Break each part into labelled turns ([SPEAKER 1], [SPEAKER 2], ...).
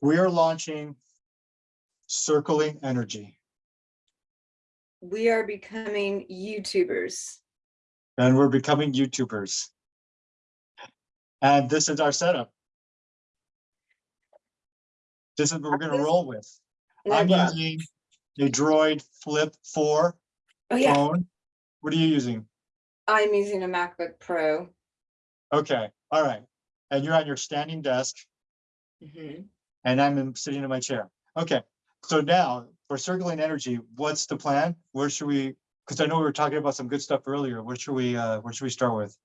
[SPEAKER 1] We are launching Circling Energy,
[SPEAKER 2] We are becoming YouTubers.
[SPEAKER 1] and we're becoming YouTubers. And this is our setup. This is what we're gonna roll with. I'm using a Droid Flip Four
[SPEAKER 2] Oh, yeah,
[SPEAKER 1] phone. What are you using?
[SPEAKER 2] I'm using a MacBook Pro.
[SPEAKER 1] Okay, all right. And you're on your standing desk
[SPEAKER 2] Mhm.
[SPEAKER 1] And I'm in- sitting in my chair. Okay, so now for circling energy, what's the plan? Where should we? Because I know we were talking about some good stuff earlier. Where should we, uh, where should we start with?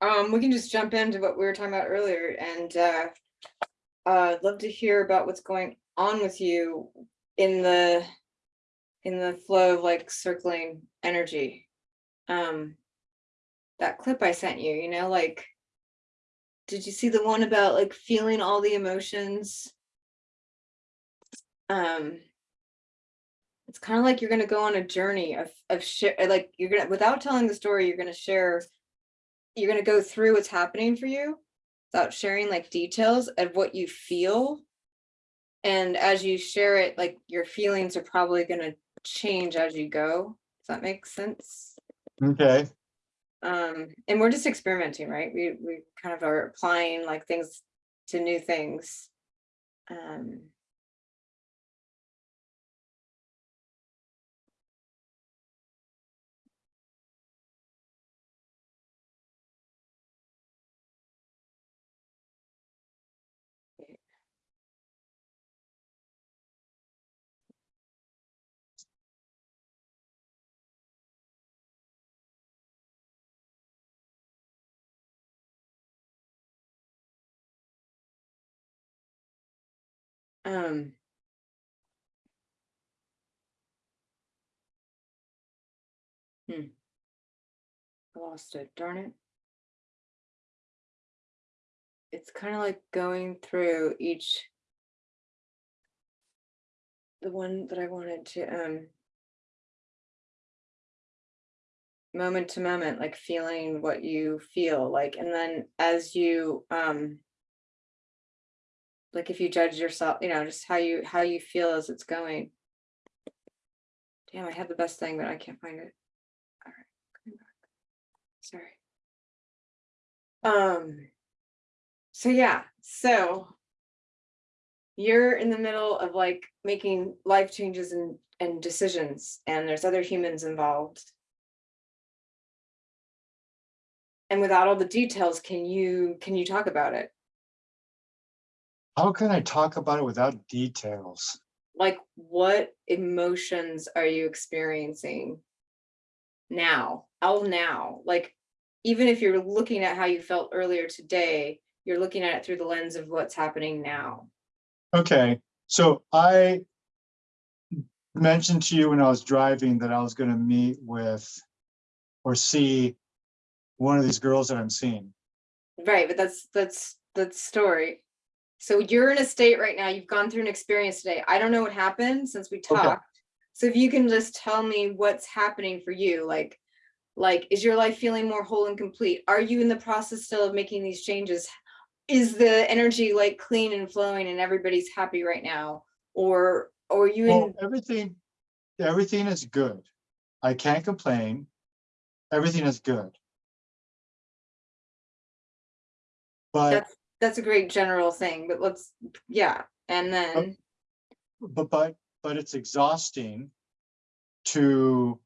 [SPEAKER 2] Um, we can just jump into what we were talking about earlier and, uh, uh, love to hear about what's going on with you in the, in the flow of like circling energy. Um, that clip I sent you, you know, like, did you see the one about like feeling all the emotions? Um, it's kind of like you're gonna go on a journey of, of share, like, you're gonna, without telling the story, you're gonna share you're gonna go through what's happening for you without sharing like details of what you feel. And as you share it, like your feelings are probably gonna change as you go. Does that make sense?
[SPEAKER 1] Okay,
[SPEAKER 2] Um, and we're just experimenting, right? We, we kind of are applying like things to new things. Um, um. Hmm. I lost it, darn it. It's kind of like going through each. The one that I wanted to, um. Moment to moment, like feeling what you feel like, and then as you, um. Like if you judge yourself, you know, just how you, how you feel as it's going. Damn, I had the best thing, but I can't find it. All right. Sorry. Um. So yeah, so. You're in the middle of like making life changes and, and decisions, and there's other humans involved. And without all the details, can you, can you talk about it?
[SPEAKER 1] How can I talk about it without details?
[SPEAKER 2] Like, what emotions are you experiencing? Now, all now, like, even if you're looking at how you felt earlier today, you're looking at it through the lens of what's happening now.
[SPEAKER 1] Okay, so I mentioned to you when I was driving that I was gonna meet with or see one of these girls that I'm seeing.
[SPEAKER 2] Right, but that's, that's, that's story. So you're in a state right now, you've gone through an experience today. I don't know what happened since we
[SPEAKER 1] Okay.
[SPEAKER 2] talked. So if you can just tell me what's happening for you, like, like, is your life feeling more whole and complete? Are you in the process still of making these changes? Is the energy like clean and flowing and everybody's happy right now? Or, or you
[SPEAKER 1] Well,
[SPEAKER 2] in,
[SPEAKER 1] everything, everything is good. I can't complain. Everything is good. But,
[SPEAKER 2] that's, that's a great general thing, but let's, yeah, and then,
[SPEAKER 1] but, but, but it's exhausting to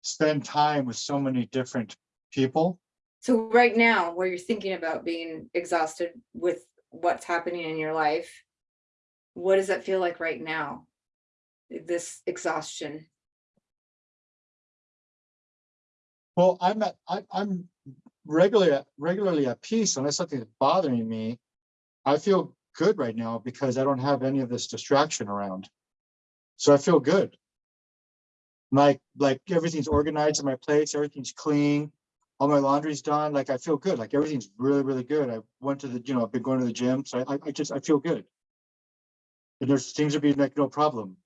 [SPEAKER 1] spend time with so many different people.
[SPEAKER 2] so right now, where you're thinking about being exhausted with what's happening in your life, what does that feel like right now? This exhaustion?
[SPEAKER 1] Well, I'm at, I, I'm regularly, regularly at peace unless something's bothering me. I feel good right now because I don't have any of this distraction around. So I feel good. Like, like everything's organized in my place, everything's clean, all my laundry's done, like I feel good, like everything's really, really good. I went to the, you know, I've been going to the gym, so I, I just, I feel good. And there seems to be like no problem.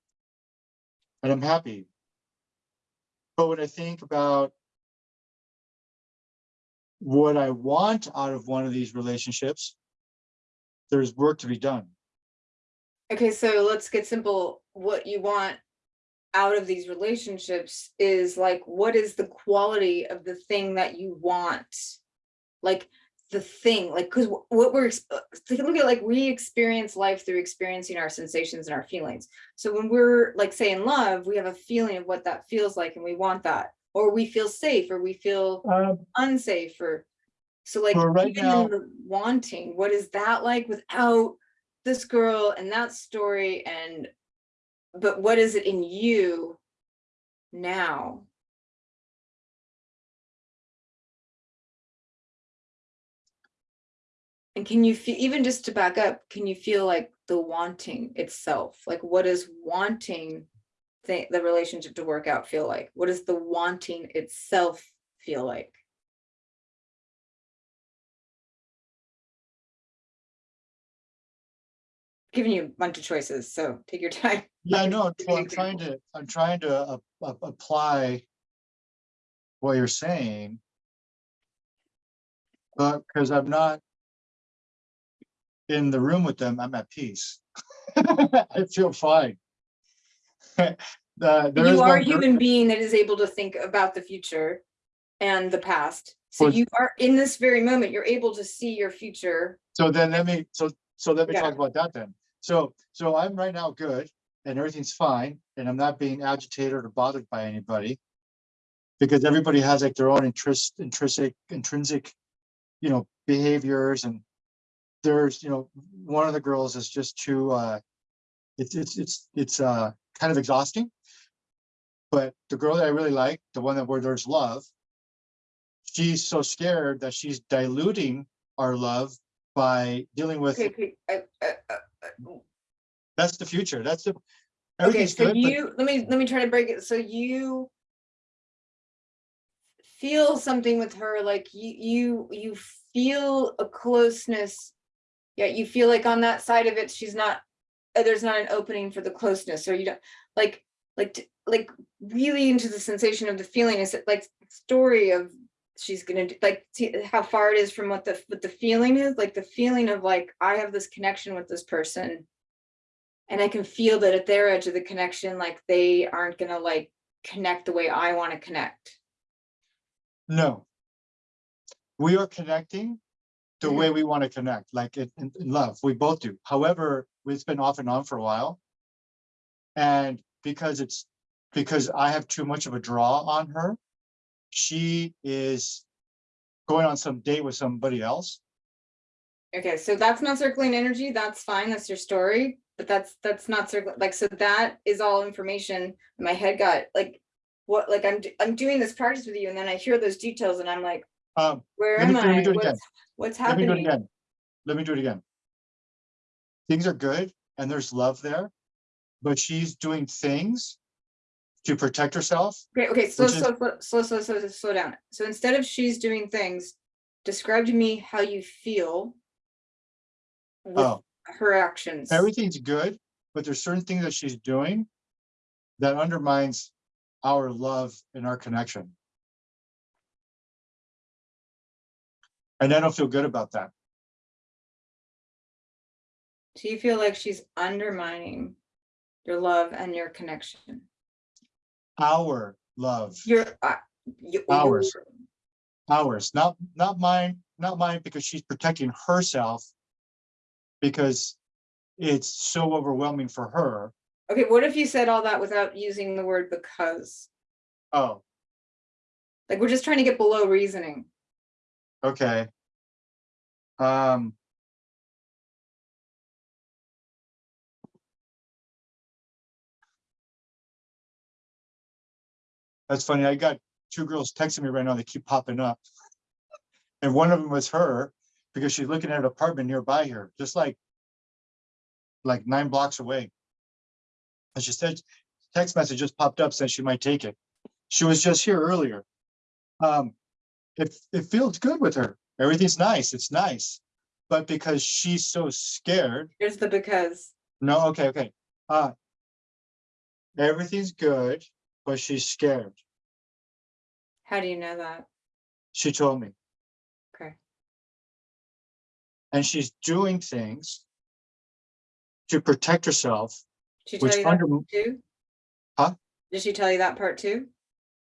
[SPEAKER 1] And I'm happy. But when I think about what I want out of one of these relationships, there's work to be done.
[SPEAKER 2] Okay, so let's get simple. What you want out of these relationships is like, what is the quality of the thing that you want? Like the thing, like, cause what we're, uh, look at like, we experience life through experiencing our sensations and our feelings. So when we're like, say in love, we have a feeling of what that feels like and we want that. Or we feel safe or we feel
[SPEAKER 1] Um,
[SPEAKER 2] unsafe or so like
[SPEAKER 1] right
[SPEAKER 2] even
[SPEAKER 1] now-
[SPEAKER 2] in the wanting what is that like without this girl and that story? And but what is it in you now? And can you feel even just to back up can you feel like the wanting itself? Like what is wanting the, the relationship to work out feel like what does the wanting itself feel like giving you a bunch of choices, so take your time.
[SPEAKER 1] Yeah, no, well, I'm trying to, I'm trying to uh, uh, apply what you're saying. But because I'm not in the room with them, I'm at peace. I feel fine. Uh,
[SPEAKER 2] You are a human being that is able to think about the future and the past. So
[SPEAKER 1] Well-
[SPEAKER 2] you are, in this very moment, you're able to see your future.
[SPEAKER 1] So then let me, so, so let me
[SPEAKER 2] Yeah.
[SPEAKER 1] talk about that then. So, so I'm right now good and everything's fine and I'm not being agitated or bothered by anybody. Because everybody has like their own interest, intrinsic, intrinsic, you know, behaviors and there's, you know, one of the girls is just too, uh, it's, it's, it's, it's, uh, kind of exhausting. But the girl that I really like, the one that where there's love, she's so scared that she's diluting our love by dealing with
[SPEAKER 2] Okay, okay, uh, uh, uh,
[SPEAKER 1] That's the future. That's the.
[SPEAKER 2] okay, so
[SPEAKER 1] good, but
[SPEAKER 2] you, let me, let me try to break it. So you feel something with her, like you, you, you feel a closeness. Yet you feel like on that side of it, she's not, uh, there's not an opening for the closeness, or you don't, like, like, like really into the sensation of the feeling is it like story of she's gonna do, like, see how far it is from what the, what the feeling is, like the feeling of like, I have this connection with this person. And I can feel that at their edge of the connection, like they aren't gonna like connect the way I wanna connect.
[SPEAKER 1] no. We are connecting the
[SPEAKER 2] Mhm.
[SPEAKER 1] way we want to connect, like in, in in love. We both do. However, it's been off and on for a while. And because it's, because I have too much of a draw on her, she is going on some date with somebody else.
[SPEAKER 2] Okay, so that's not circling energy, that's fine, that's your story, but that's, that's not circling, like, so that is all information. My head got like, what, like, I'm, I'm doing this practice with you and then I hear those details and I'm like,
[SPEAKER 1] Um,
[SPEAKER 2] where
[SPEAKER 1] Let me-
[SPEAKER 2] am
[SPEAKER 1] let me
[SPEAKER 2] I?
[SPEAKER 1] do it again.
[SPEAKER 2] What's, happening?
[SPEAKER 1] let me do it again. Let me do it again. Things are good and there's love there, but she's doing things to protect herself.
[SPEAKER 2] Great. okay, slow,
[SPEAKER 1] Which is-
[SPEAKER 2] slow, slow, slow, slow, slow, slow down. So instead of she's doing things, describe to me how you feel with
[SPEAKER 1] Oh,
[SPEAKER 2] her actions.
[SPEAKER 1] everything's good, but there's certain things that she's doing that undermines our love and our connection. And I don't feel good about that.
[SPEAKER 2] Do you feel like she's undermining your love and your connection?
[SPEAKER 1] Our love,
[SPEAKER 2] Your, uh, you-
[SPEAKER 1] Ours. ours, not, not mine, not mine, because she's protecting herself. Because it's so overwhelming for her.
[SPEAKER 2] Okay, what if you said all that without using the word because?
[SPEAKER 1] Oh,
[SPEAKER 2] Like, we're just trying to get below reasoning.
[SPEAKER 1] Okay. Um. That's funny. I got two girls texting me right now. They keep popping up. And one of them was her because she's looking at an apartment nearby here, just like like nine blocks away. And she said, text message just popped up, said she might take it. She was just here earlier. Um, it, it feels good with her. Everything's nice. It's nice. But because she's so scared,
[SPEAKER 2] Here's the because.
[SPEAKER 1] no, okay, okay. Uh, everything's good, but she's scared.
[SPEAKER 2] How do you know that?
[SPEAKER 1] She told me.
[SPEAKER 2] Okay.
[SPEAKER 1] And she's doing things to protect herself,
[SPEAKER 2] She
[SPEAKER 1] which
[SPEAKER 2] tell you that
[SPEAKER 1] under,
[SPEAKER 2] too?
[SPEAKER 1] Huh?
[SPEAKER 2] Did she tell you that part too?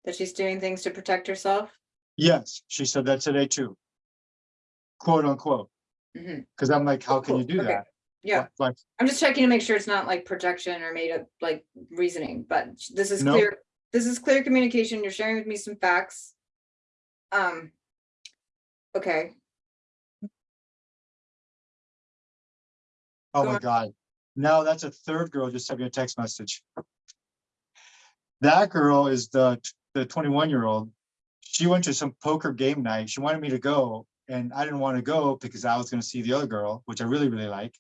[SPEAKER 2] That she's doing things to protect herself?
[SPEAKER 1] Yes, she said that today too. Quote unquote, because I'm like, how can you do
[SPEAKER 2] okay.
[SPEAKER 1] that?
[SPEAKER 2] Yeah,
[SPEAKER 1] Like,
[SPEAKER 2] I'm just checking to make sure it's not like projection or made up like reasoning, but this is
[SPEAKER 1] No.
[SPEAKER 2] clear. This is clear communication. You're sharing with me some facts. Um. Okay,
[SPEAKER 1] oh
[SPEAKER 2] Go
[SPEAKER 1] my
[SPEAKER 2] on.
[SPEAKER 1] God, now that's a third girl just sent me a text message. That girl is the, the twenty-one year old. She went to some poker game night. She wanted me to go and I didn't want to go because I was gonna see the other girl, which I really, really like.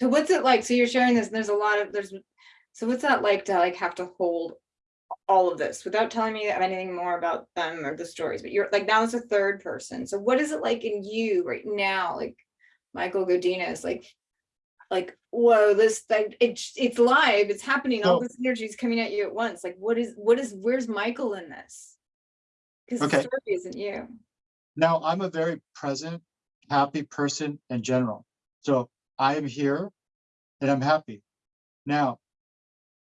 [SPEAKER 2] so what's it like? So you're sharing this and there's a lot of, there's, so what's that like to like have to hold all of this without telling me anything more about them or the stories, but you're like now it's a third person. So what is it like in you right now? Like Michael Godinez, like, like, whoa, this thing, it's, it's live, it's happening, all this energy is coming at you at once. Like, what is, what is, where's Michael in this? Cause the
[SPEAKER 1] Okay.
[SPEAKER 2] story isn't you.
[SPEAKER 1] Now, I'm a very present, happy person in general. So I am here and I'm happy. Now,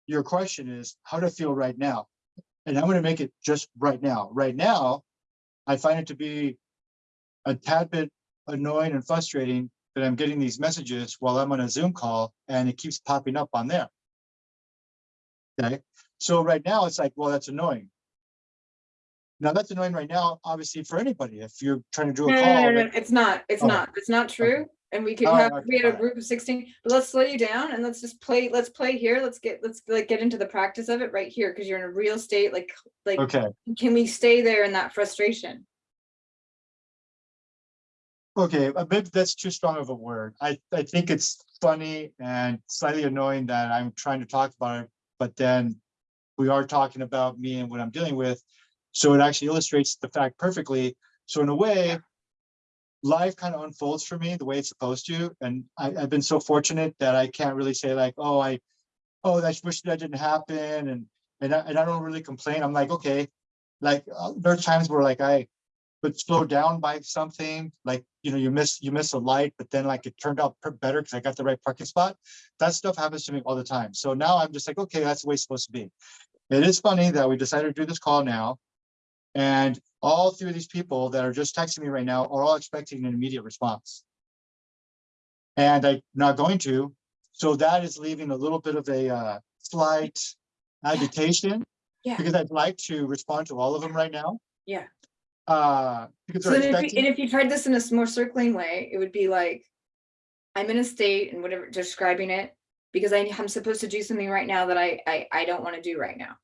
[SPEAKER 1] your question is, how to feel right now? And I'm gonna make it just right now. Right now, I find it to be a tad bit annoying and frustrating that I'm getting these messages while I'm on a Zoom call and it keeps popping up on there. Okay, so right now it's like, well, that's annoying. Now, that's annoying right now, obviously, for anybody. If you're trying to do a
[SPEAKER 2] no,
[SPEAKER 1] call.
[SPEAKER 2] no, no,
[SPEAKER 1] like-
[SPEAKER 2] it's not, it's
[SPEAKER 1] Oh,
[SPEAKER 2] not, it's not true. And we could
[SPEAKER 1] right,
[SPEAKER 2] have,
[SPEAKER 1] okay,
[SPEAKER 2] we had a group of sixteen, but let's slow you down and let's just play, let's play here. Let's get, let's like get into the practice of it right here, because you're in a real state, like, like,
[SPEAKER 1] Okay,
[SPEAKER 2] can we stay there in that frustration?
[SPEAKER 1] okay, uh, maybe that's too strong of a word. I, I think it's funny and slightly annoying that I'm trying to talk about it, but then we are talking about me and what I'm dealing with. So it actually illustrates the fact perfectly. So in a way, life kind of unfolds for me the way it's supposed to. And I, I've been so fortunate that I can't really say like, oh, I, oh, I wish that didn't happen. And, and I, and I don't really complain. I'm like, okay, like, uh, there are times where like I would slow down by something, like, you know, you miss, you miss a light, but then like it turned out better because I got the right parking spot. That stuff happens to me all the time. So now I'm just like, okay, that's the way it's supposed to be. It is funny that we decided to do this call now. And all three of these people that are just texting me right now are all expecting an immediate response. And I'm not going to, so that is leaving a little bit of a uh, slight agitation.
[SPEAKER 2] Yeah.
[SPEAKER 1] Because I'd like to respond to all of them right now.
[SPEAKER 2] Yeah.
[SPEAKER 1] Uh, because
[SPEAKER 2] So if you, and if you tried this in a more circling way, it would be like, I'm in a state and whatever, describing it, because I, I'm supposed to do something right now that I, I, I don't want to do right now.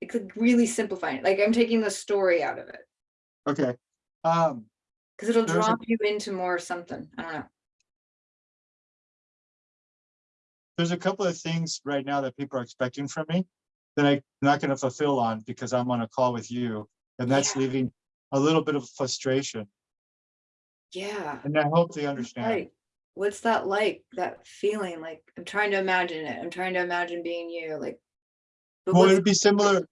[SPEAKER 2] It could really simplify it, like I'm taking the story out of it,
[SPEAKER 1] okay. Um,
[SPEAKER 2] because it'll
[SPEAKER 1] There's a-
[SPEAKER 2] drop you into more something, I don't know.
[SPEAKER 1] there's a couple of things right now that people are expecting from me that I'm not gonna fulfill on because I'm on a call with you. And that's
[SPEAKER 2] Yeah.
[SPEAKER 1] leaving a little bit of frustration.
[SPEAKER 2] Yeah.
[SPEAKER 1] And I hope they understand.
[SPEAKER 2] Like, what's that like, that feeling, like, I'm trying to imagine it, I'm trying to imagine being you, like. But
[SPEAKER 1] Well, it'd be similar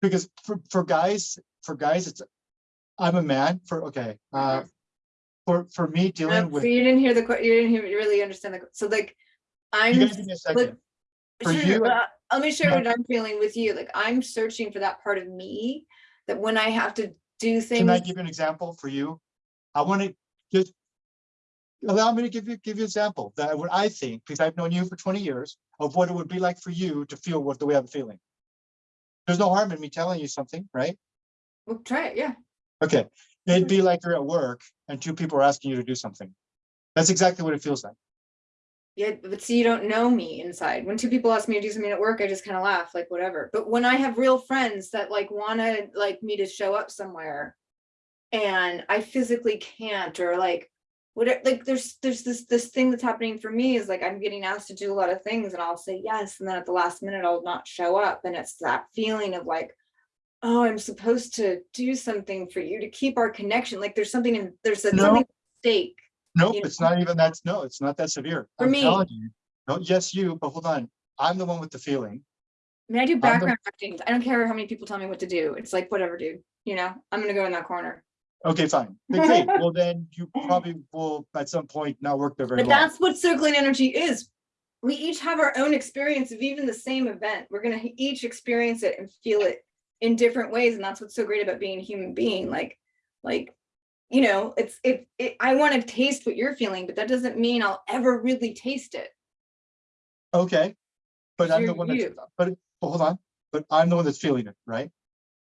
[SPEAKER 1] because for, for guys, for guys, it's, I'm a man for, okay, uh, for, for me dealing
[SPEAKER 2] So
[SPEAKER 1] with,
[SPEAKER 2] you didn't hear the, you didn't hear, you really understand the, so like, I'm.
[SPEAKER 1] you guys give me a second. For
[SPEAKER 2] Sure,
[SPEAKER 1] you,
[SPEAKER 2] but I- let me share
[SPEAKER 1] No.
[SPEAKER 2] what I'm feeling with you, like, I'm searching for that part of me, that when I have to do things.
[SPEAKER 1] Can I give you an example for you? I want to just allow me to give you, give you an example that what I think, because I've known you for twenty years, of what it would be like for you to feel what the way I'm feeling. There's no harm in me telling you something, right?
[SPEAKER 2] well, try it, yeah.
[SPEAKER 1] Okay, it'd be mm-hmm. like you're at work and two people are asking you to do something. That's exactly what it feels like.
[SPEAKER 2] Yeah, but see, you don't know me inside. When two people ask me to do something at work, I just kind of laugh, like whatever. But when I have real friends that like wanna like me to show up somewhere. And I physically can't, or like, whatever, like there's, there's this, this thing that's happening for me is like, I'm getting asked to do a lot of things and I'll say yes, and then at the last minute, I'll not show up. And it's that feeling of like. Oh, I'm supposed to do something for you to keep our connection. Like there's something in, there's a
[SPEAKER 1] No.
[SPEAKER 2] something at stake.
[SPEAKER 1] Nope,
[SPEAKER 2] You
[SPEAKER 1] it's not even that, no, it's not that severe.
[SPEAKER 2] For
[SPEAKER 1] I'm
[SPEAKER 2] me.
[SPEAKER 1] you. No, yes, you, but hold on. I'm the one with the feeling.
[SPEAKER 2] I mean, I do
[SPEAKER 1] the-
[SPEAKER 2] background acting. I don't care how many people tell me what to do. It's like, whatever, dude, you know, I'm gonna go in that corner.
[SPEAKER 1] Okay, fine. Then Great. Well, then you probably will at some point not work there very
[SPEAKER 2] But
[SPEAKER 1] long.
[SPEAKER 2] that's what circling energy is. We each have our own experience of even the same event. We're gonna each experience it and feel it in different ways, and that's what's so great about being a human being. Like, like, you know, it's if it, I want to taste what you're feeling, but that doesn't mean I'll ever really taste it.
[SPEAKER 1] Okay. But I'm the one that's, but, but hold on, but I'm the one that's feeling it, right?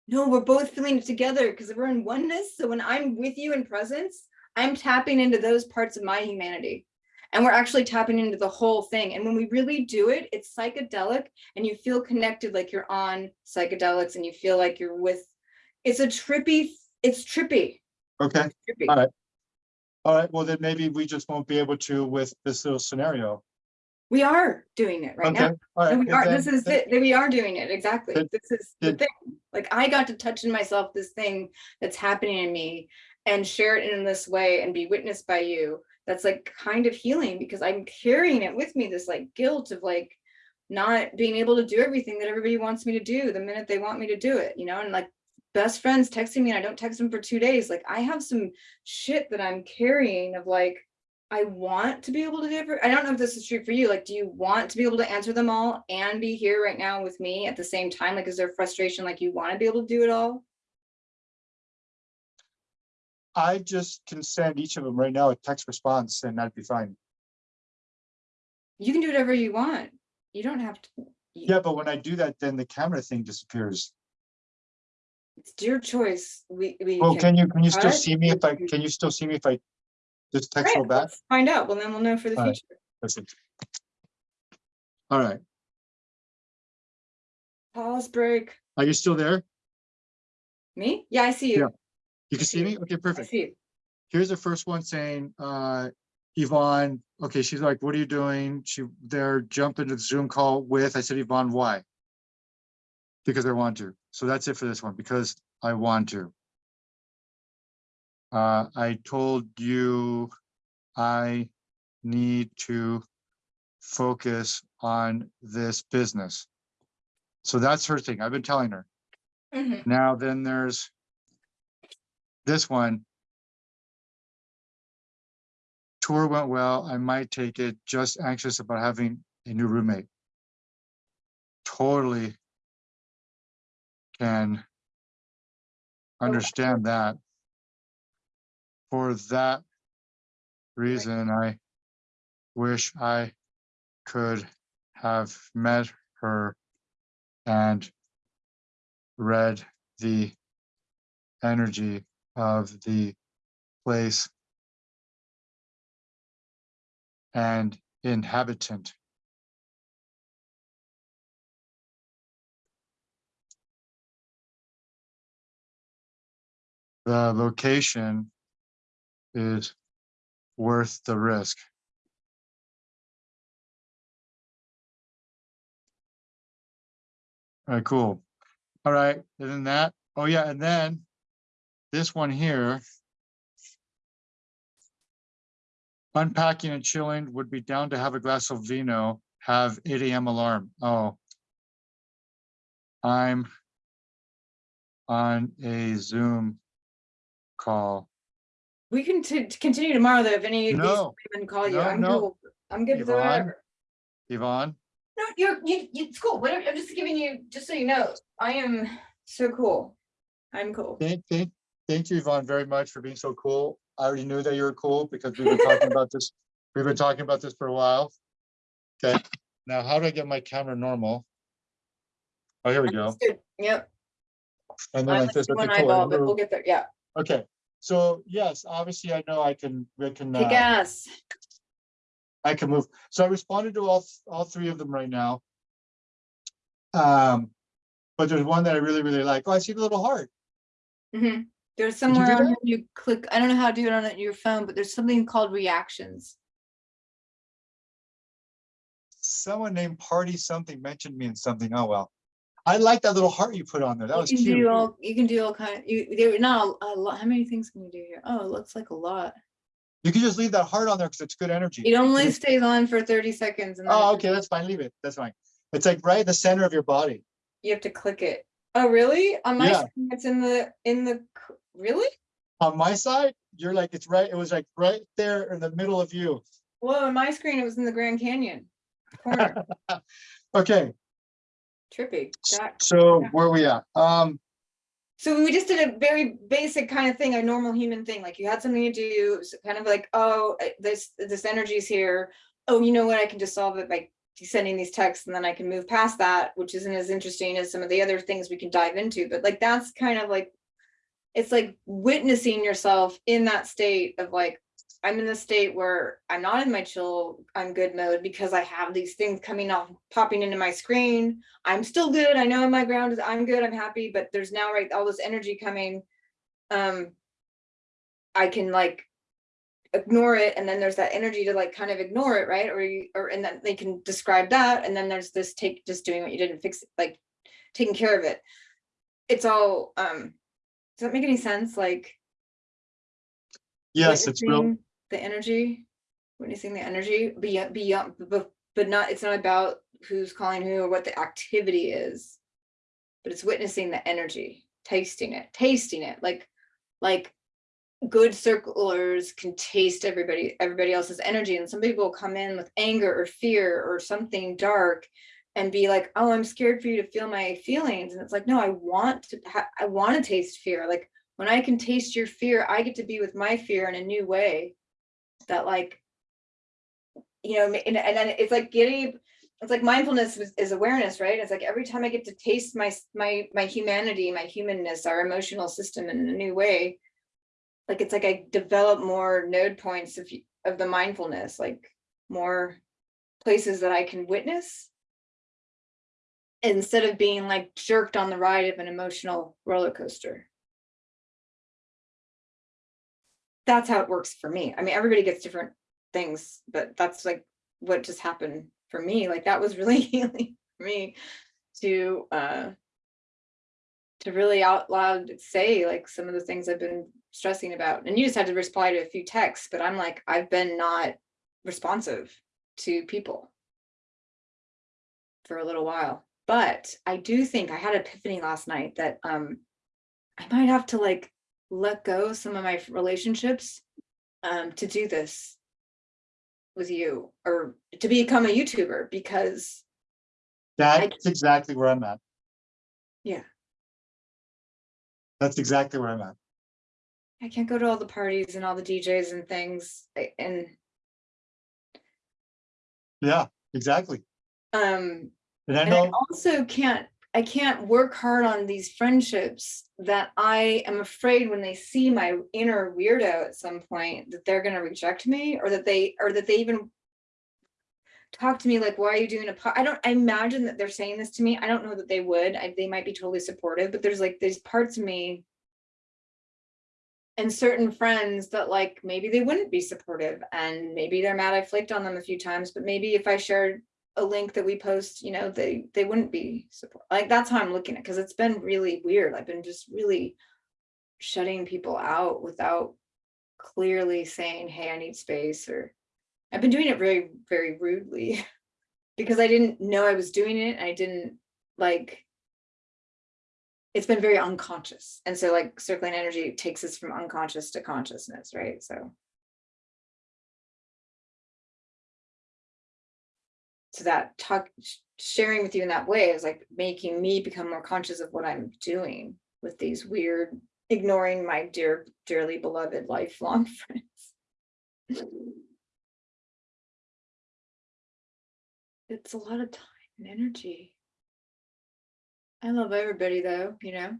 [SPEAKER 2] No, we're both feeling it together because we're in oneness. So when I'm with you in presence, I'm tapping into those parts of my humanity. And we're actually tapping into the whole thing. And when we really do it, it's psychedelic and you feel connected like you're on psychedelics and you feel like you're with, it's a trippy, it's trippy.
[SPEAKER 1] Okay.
[SPEAKER 2] trippy.
[SPEAKER 1] All right. All right, well, then maybe we just won't be able to with this little scenario.
[SPEAKER 2] We are doing it right
[SPEAKER 1] Okay,
[SPEAKER 2] now.
[SPEAKER 1] all right.
[SPEAKER 2] We
[SPEAKER 1] then-
[SPEAKER 2] are, this is
[SPEAKER 1] then-
[SPEAKER 2] it, we are doing it, exactly.
[SPEAKER 1] Then-
[SPEAKER 2] This is the thing. Like I got to touch in myself this thing that's happening in me and share it in this way and be witnessed by you. That's like kind of healing because I'm carrying it with me, this like guilt of like not being able to do everything that everybody wants me to do the minute they want me to do it, you know, and like best friends texting me and I don't text them for two days. Like I have some shit that I'm carrying of like, I want to be able to do it. I don't know if this is true for you. Like, do you want to be able to answer them all and be here right now with me at the same time? Like, is there frustration? Like you want to be able to do it all?
[SPEAKER 1] I just can send each of them right now a text response and that'd be fine.
[SPEAKER 2] You can do whatever you want. You don't have to.
[SPEAKER 1] Yeah, but when I do that, then the camera thing disappears.
[SPEAKER 2] It's your choice. We, we.
[SPEAKER 1] Well, can you, can you still see me if I, can you still see me if I just text
[SPEAKER 2] Right,
[SPEAKER 1] go back?
[SPEAKER 2] let's Find out. Well, then we'll know for the
[SPEAKER 1] All right.
[SPEAKER 2] future.
[SPEAKER 1] That's it. All right,
[SPEAKER 2] Pause break.
[SPEAKER 1] are you still there?
[SPEAKER 2] Me? Yeah, I see you. Yeah.
[SPEAKER 1] You can see me? Okay,
[SPEAKER 2] I
[SPEAKER 1] perfect.
[SPEAKER 2] see you.
[SPEAKER 1] Here's the first one saying, uh, Yvonne, okay, she's like, what are you doing? She, they're jumping to the Zoom call with, I said, Yvonne, why? Because I want to. So that's it for this one, because I want to. Uh, I told you I need to focus on this business. So that's her thing. I've been telling her.
[SPEAKER 2] Mhm.
[SPEAKER 1] Now, then there's this one. Tour went well. I might take it. Just anxious about having a new roommate. Totally can understand that. For that reason, I wish I could have met her and read the energy of the place and inhabitant. The location is worth the risk. All right, cool. All right, and then that, oh yeah, and then this one here. Unpacking and chilling would be down to have a glass of vino, have eight AM alarm. Oh. I'm on a Zoom call.
[SPEAKER 2] We can t- continue tomorrow though, if any of these
[SPEAKER 1] No,
[SPEAKER 2] women call you.
[SPEAKER 1] no,
[SPEAKER 2] I'm
[SPEAKER 1] no.
[SPEAKER 2] cool. I'm good with
[SPEAKER 1] Yvonne?
[SPEAKER 2] whatever.
[SPEAKER 1] Yvonne,
[SPEAKER 2] No, you're, you, you, it's cool. Whatever. I'm just giving you, just so you know, I am so cool. I'm cool.
[SPEAKER 1] thank, thank, thank you, Yvonne, very much for being so cool. I already knew that you were cool because we've been talking about this, we've been talking about this for a while. Okay, now how do I get my camera normal? Oh, here we go.
[SPEAKER 2] Yep.
[SPEAKER 1] And then
[SPEAKER 2] I
[SPEAKER 1] like this, okay, cool.
[SPEAKER 2] eyeball, but we'll get there. Yeah.
[SPEAKER 1] Okay, so yes, obviously I know I can, I can, uh,
[SPEAKER 2] ass.
[SPEAKER 1] I can move. So I responded to all, all three of them right now. Um, but there's one that I really, really like. Oh, I see the little heart.
[SPEAKER 2] hmm There's somewhere
[SPEAKER 1] do
[SPEAKER 2] on you click, I don't know how to do it on your phone, but there's something called reactions.
[SPEAKER 1] Someone named Party something mentioned me in something. Oh, well. I like that little heart you put on there. That
[SPEAKER 2] You
[SPEAKER 1] was cute.
[SPEAKER 2] all, you can do all kind, you, there, not a a lot, how many things can you do here? Oh, it looks like a lot.
[SPEAKER 1] You can just leave that heart on there because it's good energy.
[SPEAKER 2] It only stays on for thirty seconds and
[SPEAKER 1] Oh, okay, that's fine. Leave it. That's fine. It's like right the center of your body.
[SPEAKER 2] you have to click it. Oh, really? On my
[SPEAKER 1] Yeah.
[SPEAKER 2] screen, it's in the, in the, really?
[SPEAKER 1] On my side, you're like, it's right, it was like right there in the middle of you.
[SPEAKER 2] Well, on my screen, it was in the Grand Canyon.
[SPEAKER 1] Okay,
[SPEAKER 2] Trippy.
[SPEAKER 1] So
[SPEAKER 2] Yeah.
[SPEAKER 1] where we at? Um,
[SPEAKER 2] So we just did a very basic kind of thing, a normal human thing, like you had something to do, it was kind of like, oh, uh, this, this energy's here. Oh, you know what, I can just solve it by sending these texts and then I can move past that, which isn't as interesting as some of the other things we can dive into, but like, that's kind of like. It's like witnessing yourself in that state of like, I'm in the state where I'm not in my chill, I'm good mode because I have these things coming off, popping into my screen. I'm still good. I know my ground is, I'm good, I'm happy, but there's now, right, all this energy coming. Um. I can like. Ignore it, and then there's that energy to like kind of ignore it, right? Or you, or, and then they can describe that, and then there's this take, just doing what you didn't fix, it, like. Taking care of it. It's all, um, does that make any sense? Like.
[SPEAKER 1] yes, it's real.
[SPEAKER 2] The energy, witnessing the energy beyond, beyond, but, but not, it's not about who's calling who or what the activity is. But it's witnessing the energy, tasting it, tasting it, like, like. Good circlers can taste everybody, everybody else's energy, and some people will come in with anger or fear or something dark. And be like, oh, I'm scared for you to feel my feelings, and it's like, no, I want to, I want to taste fear, like when I can taste your fear, I get to be with my fear in a new way. That like. You know, and, and then it's like getting, it's like mindfulness is, awareness, right? It's like every time I get to taste my, my, my humanity, my humanness, our emotional system in a new way. Like, it's like I develop more node points of, of the mindfulness, like more places that I can witness. Instead of being like jerked on the ride of an emotional roller coaster. That's how it works for me. I mean, everybody gets different things, but that's like what just happened for me. Like that was really healing for me to uh to really out loud say like some of the things I've been stressing about. And you just had to reply to a few texts, but I'm like, I've been not responsive to people for a little while. But I do think I had an epiphany last night that um I might have to like let go of some of my relationships um to do this with you or to become a YouTuber because
[SPEAKER 1] That's exactly where I'm at.
[SPEAKER 2] Yeah.
[SPEAKER 1] That's exactly where I'm at.
[SPEAKER 2] I can't go to all the parties and all the DJs and things and
[SPEAKER 1] Yeah, exactly.
[SPEAKER 2] um
[SPEAKER 1] And I
[SPEAKER 2] and I also can't I can't work hard on these friendships that I am afraid when they see my inner weirdo at some point that they're gonna reject me or that they or that they even talk to me like why are you doing a po-" I don't I imagine that they're saying this to me. I don't know that they would. I, they might be totally supportive but there's like these parts of me and certain friends that like maybe they wouldn't be supportive and maybe they're mad I flaked on them a few times but maybe if I shared a link that we post, you know, they, they wouldn't be support, like, that's how I'm looking at, because it's been really weird. I've been just really shutting people out without clearly saying, hey, I need space, or I've been doing it very, very rudely because I didn't know I was doing it. I didn't like it's been very unconscious. And so like circling energy takes us from unconscious to consciousness, right? So so that talk sharing with you in that way is like making me become more conscious of what I'm doing with these weird ignoring my dear dearly beloved lifelong friends. It's a lot of time and energy. I love everybody though, you know.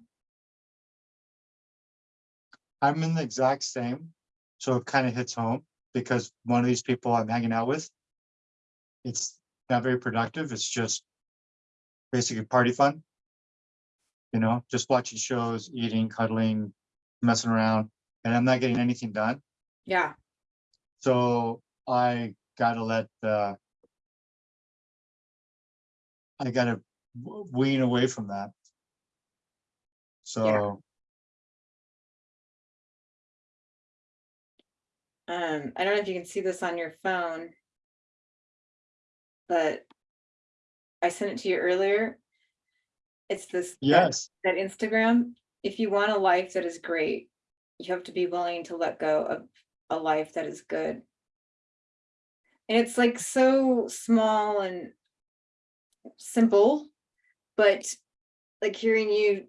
[SPEAKER 1] I'm in the exact same, so it kind of hits home because one of these people I'm hanging out with. It's not very productive. It's just basically party fun. You know, just watching shows, eating, cuddling, messing around, and I'm not getting anything done.
[SPEAKER 2] Yeah,
[SPEAKER 1] So I gotta let the. I gotta wean away from that. So,
[SPEAKER 2] um, I don't know if you can see this on your phone. But I sent it to you earlier. It's this. that-
[SPEAKER 1] yes,
[SPEAKER 2] That Instagram, if you want a life that is great, you have to be willing to let go of a life that is good. And it's like so small and simple, but like hearing you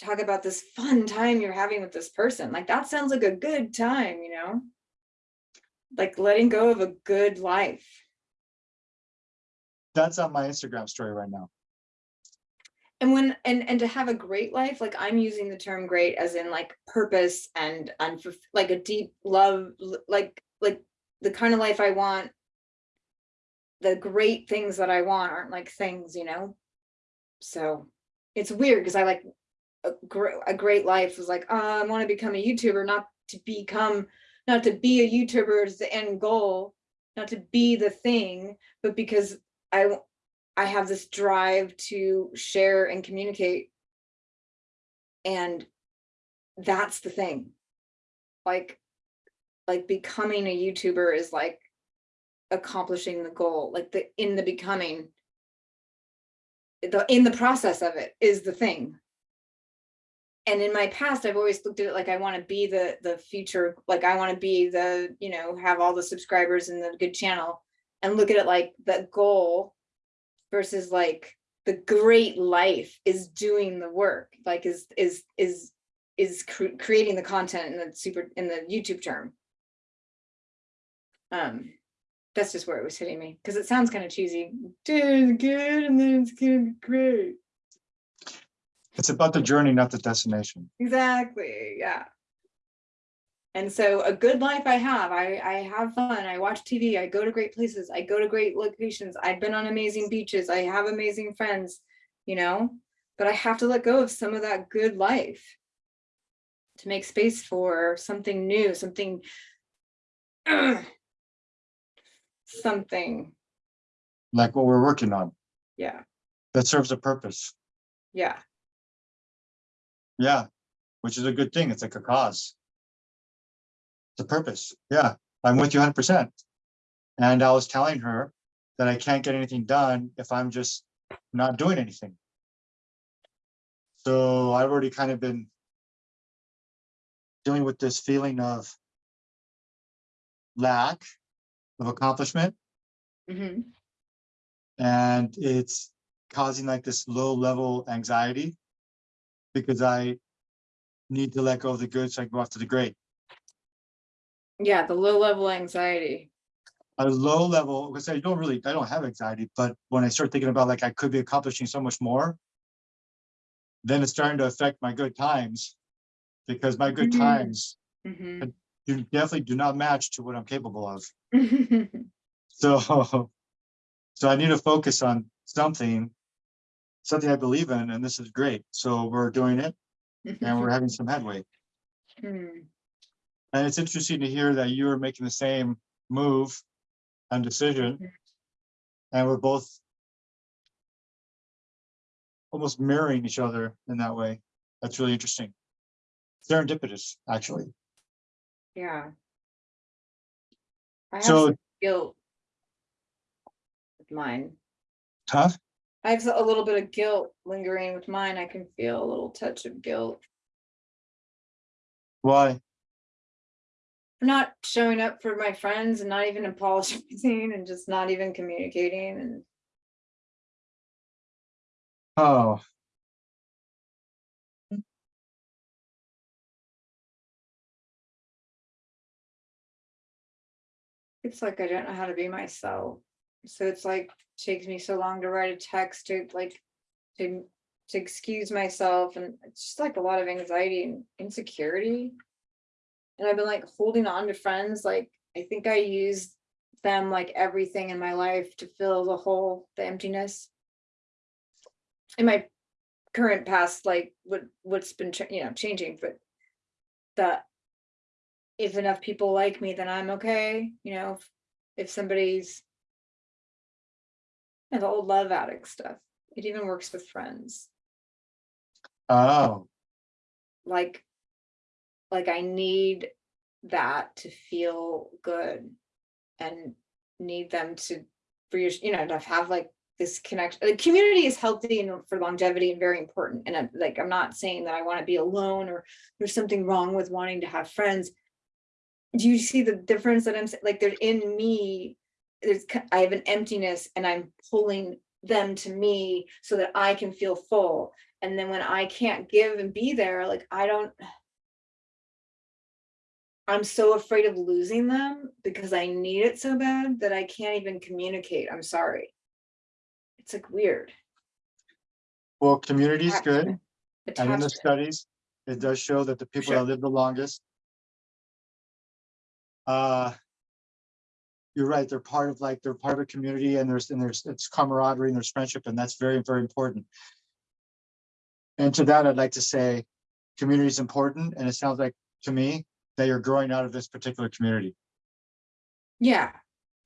[SPEAKER 2] talk about this fun time you're having with this person, like that sounds like a good time, you know? Like letting go of a good life.
[SPEAKER 1] That's on my Instagram story right now.
[SPEAKER 2] And when and and to have a great life, like I'm using the term great as in like purpose and like a deep love, like like the kind of life I want. The great things that I want aren't like things, you know? So it's weird because I like a great a great life was like, oh, I want to become a YouTuber, not to become, not to be a YouTuber is the end goal, not to be the thing, but because I I have this drive to share and communicate. And that's the thing. Like, like becoming a YouTuber is like accomplishing the goal, like the, in the becoming. The, in the process of it is the thing. And in my past, I've always looked at it like I want to be the, the future, like I want to be the, you know, have all the subscribers and the good channel. And look at it like the goal versus like the great life is doing the work like is is is is cre- creating the content in the super in the youtube term. Um that's just where it was hitting me because it sounds kind of cheesy it's good and then it's be great.
[SPEAKER 1] It's about the journey, not the destination.
[SPEAKER 2] exactly yeah and so a good life i have i i have fun i watch tv i go to great places i go to great locations i've been on amazing beaches i have amazing friends you know but i have to let go of some of that good life to make space for something new something something
[SPEAKER 1] Like what we're working on
[SPEAKER 2] yeah
[SPEAKER 1] that serves a purpose.
[SPEAKER 2] yeah
[SPEAKER 1] Yeah, which is a good thing. It's like a cause. The purpose. Yeah, I'm with you hundred percent. And I was telling her that I can't get anything done if I'm just not doing anything. So I've already kind of been dealing with this feeling of lack of accomplishment
[SPEAKER 2] Mhm.
[SPEAKER 1] and it's causing like this low level anxiety because I need to let go of the good so I can go after the great.
[SPEAKER 2] Yeah the low level anxiety
[SPEAKER 1] A low level, because I don't really, I don't have anxiety, but when I start thinking about like I could be accomplishing so much more, then it's starting to affect my good times because my good
[SPEAKER 2] Mhm.
[SPEAKER 1] times
[SPEAKER 2] Mhm.
[SPEAKER 1] do definitely do not match to what I'm capable of. So, so I need to focus on something, something I believe in, and this is great. So we're doing it and we're having some headway.
[SPEAKER 2] Hmm.
[SPEAKER 1] And it's interesting to hear that you are making the same move and decision. And we're both almost mirroring each other in that way. That's really interesting. Serendipitous, actually.
[SPEAKER 2] Yeah. I have
[SPEAKER 1] So-
[SPEAKER 2] some guilt. With mine.
[SPEAKER 1] Huh?
[SPEAKER 2] I have a little bit of guilt lingering with mine. I can feel a little touch of guilt
[SPEAKER 1] Why?
[SPEAKER 2] Not showing up for my friends and not even apologizing and just not even communicating and
[SPEAKER 1] Oh,
[SPEAKER 2] it's like I don't know how to be myself. So it's like takes me so long to write a text to like to to excuse myself and it's just like a lot of anxiety and insecurity. And I've been like holding on to friends like I think I use them like everything in my life to fill the hole, the emptiness. In my current past, like what what's been you know changing, but that if enough people like me, then I'm okay. You know, if, if somebody's and the old love addict stuff, it even works with friends.
[SPEAKER 1] oh,
[SPEAKER 2] Like, like I need that to feel good and need them to you know, to have like this connection, the community is healthy and for longevity and very important. And I'm like, I'm not saying that I want to be alone or there's something wrong with wanting to have friends. Do you see the difference that I'm? Like there's in me, there's, I have an emptiness and I'm pulling them to me so that I can feel full. And then when I can't give and be there, like I don't. I'm so afraid of losing them because I need it so bad that I can't even communicate. I'm sorry. It's like weird.
[SPEAKER 1] Well, community is good. And in the studies, it does show that the people
[SPEAKER 2] Sure.
[SPEAKER 1] that live the longest. Uh. You're right, they're part of like, they're part of a community and there's, and there's, it's camaraderie and there's friendship and that's very, very important. And to that, I'd like to say, community is important and it sounds like to me that you're growing out of this particular community.
[SPEAKER 2] Yeah.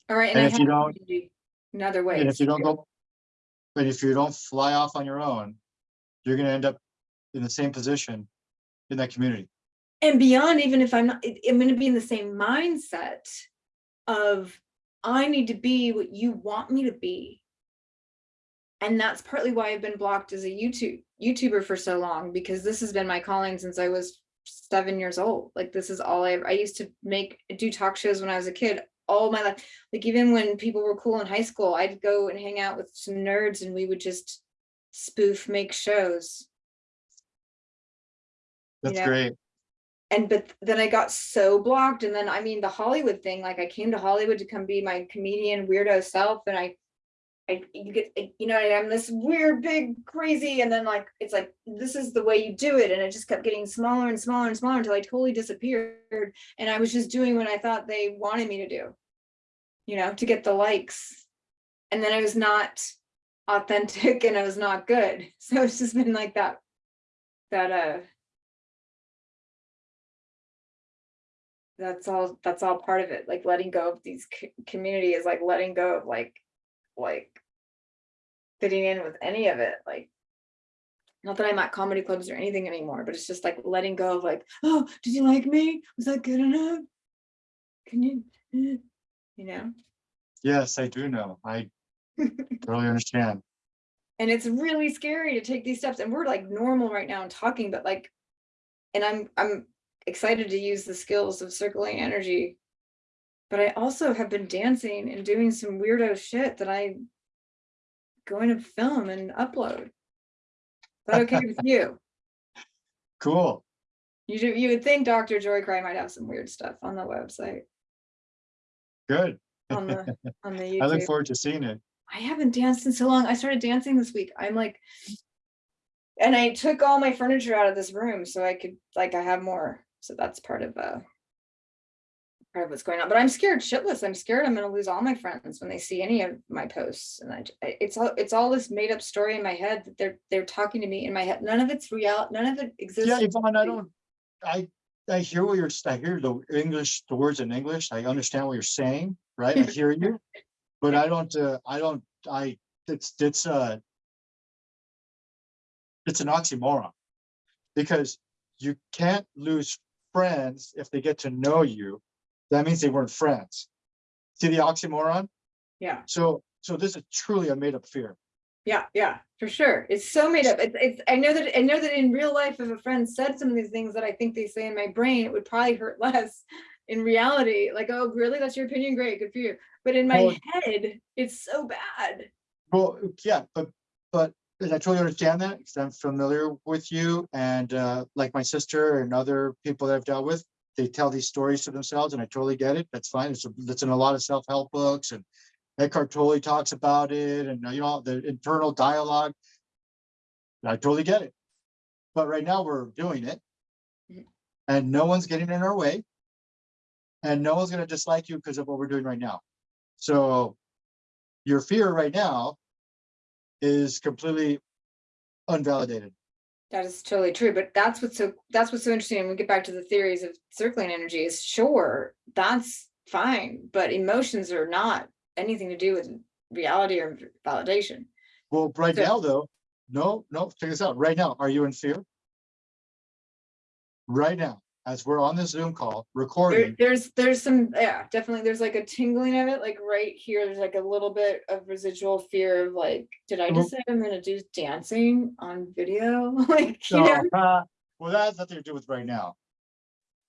[SPEAKER 2] All right.
[SPEAKER 1] And
[SPEAKER 2] I
[SPEAKER 1] if you don't-
[SPEAKER 2] community In other ways.
[SPEAKER 1] And if you don't go, but if you don't fly off on your own, you're gonna end up in the same position in that community.
[SPEAKER 2] and beyond even if i'm not i'm going to be in the same mindset of i need to be what you want me to be and that's partly why i've been blocked as a youtube youtuber for so long because this has been my calling since i was seven years old like this is all i i used to make do talk shows when i was a kid all my life like even when people were cool in high school i'd go and hang out with some nerds and we would just spoof make shows
[SPEAKER 1] That's
[SPEAKER 2] Yeah.
[SPEAKER 1] great.
[SPEAKER 2] and but then I got so blocked and then I mean the Hollywood thing like I came to Hollywood to come be my comedian weirdo self and I I you get you know I'm this weird big crazy and then like it's like this is the way you do it and it just kept getting smaller and smaller and smaller until I totally disappeared and I was just doing what I thought they wanted me to do you know to get the likes. And then I was not authentic and I was not good. So it's just been like that that uh that's all that's all part of it. Like letting go of these community is like letting go of like like fitting in with any of it like not that i'm at comedy clubs or anything anymore but it's just like letting go of like oh did you like me was that good enough can you eh," you know
[SPEAKER 1] Yes, I do know. I totally understand.
[SPEAKER 2] and it's really scary to take these steps and we're like normal right now and talking but like and i'm i'm excited to use the skills of circling energy but i also have been dancing and doing some weirdo shit that i going to film and upload is that okay with you
[SPEAKER 1] Cool.
[SPEAKER 2] you do you would think dr joy cry might have some weird stuff on the website
[SPEAKER 1] Good.
[SPEAKER 2] on the on the
[SPEAKER 1] I look forward to seeing it.
[SPEAKER 2] I haven't danced in so long. I started dancing this week. I'm like, and I took all my furniture out of this room so I could, like, I have more. So that's part of, uh, part of what's going on. But I'm scared shitless. I'm scared I'm gonna lose all my friends when they see any of my posts. And I- it's all, it's all this made up story in my head that they're, they're talking to me in my head. None of it's real. None of it exists.
[SPEAKER 1] Yeah, Yvonne, I don't, I, I hear what you're, I hear the English, the words in English. I understand what you're saying, right? I hear you. But I don't, uh, I don't, I, it's, it's, uh, it's an oxymoron. Because you can't lose friends if they get to know you. That means they weren't friends. See the oxymoron?
[SPEAKER 2] Yeah.
[SPEAKER 1] So, so this is truly a made up fear.
[SPEAKER 2] Yeah, yeah, for sure. It's so made up. It's, it's, I know that, I know that in real life, if a friend said some of these things that I think they say in my brain, it would probably hurt less. In reality, like, oh, really? That's your opinion? Great, good for you. But in my
[SPEAKER 1] Well-
[SPEAKER 2] head, it's so bad.
[SPEAKER 1] Well, yeah, but, but and I totally understand that because I'm familiar with you and uh, like my sister and other people that I've dealt with, they tell these stories to themselves and I totally get it. That's fine. It's, it's in a lot of self-help books and Eckhart Tolle talks about it and you know, the internal dialogue. I totally get it. But right now we're doing it.
[SPEAKER 2] Mhm.
[SPEAKER 1] And no one's getting in our way. And no one's gonna dislike you because of what we're doing right now. So your fear right now is completely unvalidated.
[SPEAKER 2] That is totally true, but that's what's so, that's what's so interesting. And we get back to the theories of circling energy is sure, that's fine, but emotions are not anything to do with reality or validation.
[SPEAKER 1] Well, right
[SPEAKER 2] So-
[SPEAKER 1] now, though, no, no, check this out. Right now, are you in fear? Right now, as we're on this Zoom call,
[SPEAKER 2] There,
[SPEAKER 1] recording,
[SPEAKER 2] there's, there's some, yeah, definitely, there's like a tingling of it, like right here, there's like a little bit of residual fear of like, did I just say I'm gonna do dancing on video? Like, you
[SPEAKER 1] so,
[SPEAKER 2] know?
[SPEAKER 1] uh, well, that has nothing to do with right now.